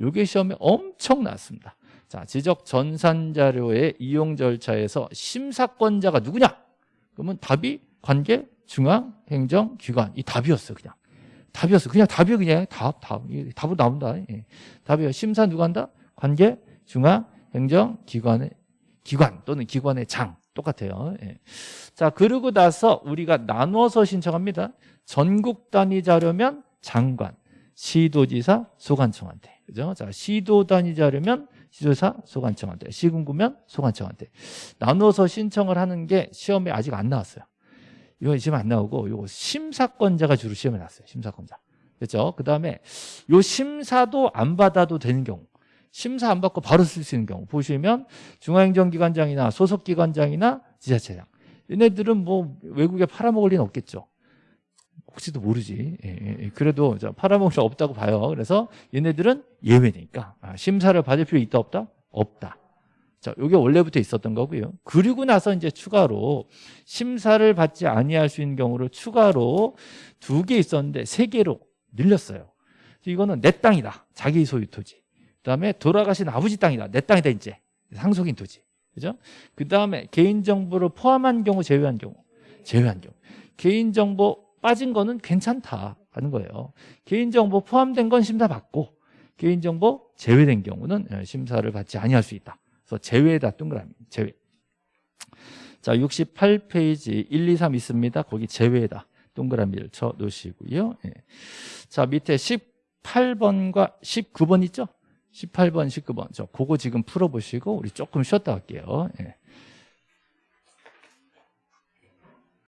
요게 시험에 엄청 났습니다. 자, 지적 전산 자료의 이용 절차에서 심사권자가 누구냐? 그러면 답이 관계 중앙 행정 기관 이 답이었어 그냥. 답이었어. 그냥 답이 그냥 답, 답. 이 답으로 나온다. 예. 답이요. 심사 누가 한다? 관계 중앙 행정 기관의 기관 또는 기관의 장 똑같아요. 예. 자, 그러고 나서 우리가 나눠서 신청합니다. 전국 단위 자료면 장관, 시도지사, 소관청한테. 그죠? 자, 시도 단위 자료면 시도지사, 소관청한테. 시군구면 소관청한테. 나눠서 신청을 하는 게 시험에 아직 안 나왔어요. 이건 지금 안 나오고 이거 심사권자가 주로 시험에 나왔어요. 심사권자. 그렇죠? 그 다음에 요 심사도 안 받아도 되는 경우. 심사 안 받고 바로 쓸 수 있는 경우 보시면 중앙행정기관장이나 소속기관장이나 지자체장 얘네들은 뭐 외국에 팔아먹을 리는 없겠죠 혹시도 모르지 예, 예, 예. 그래도 저 팔아먹을 수 없다고 봐요 그래서 얘네들은 예외니까 아, 심사를 받을 필요 있다 없다? 없다 자, 이게 원래부터 있었던 거고요. 그리고 나서 이제 추가로 심사를 받지 아니할 수 있는 경우를 추가로 두 개 있었는데 세 개로 늘렸어요. 이거는 내 땅이다. 자기 소유 토지. 그다음에 돌아가신 아버지 땅이다. 내 땅이다 이제. 상속인 토지. 그죠? 그다음에 개인 정보를 포함한 경우 제외한 경우. 제외한 경우. 개인 정보 빠진 거는 괜찮다 하는 거예요. 개인 정보 포함된 건 심사 받고 개인 정보 제외된 경우는 예, 심사를 받지 아니할 수 있다. 그래서 제외다 동그라미. 제외. 자, 68페이지 1, 2, 3 있습니다. 거기 제외다. 동그라미를 쳐 놓으시고요. 예. 자, 밑에 18번과 19번 있죠? 18번, 19번. 저 그거 지금 풀어보시고 우리 조금 쉬었다 갈게요. 예.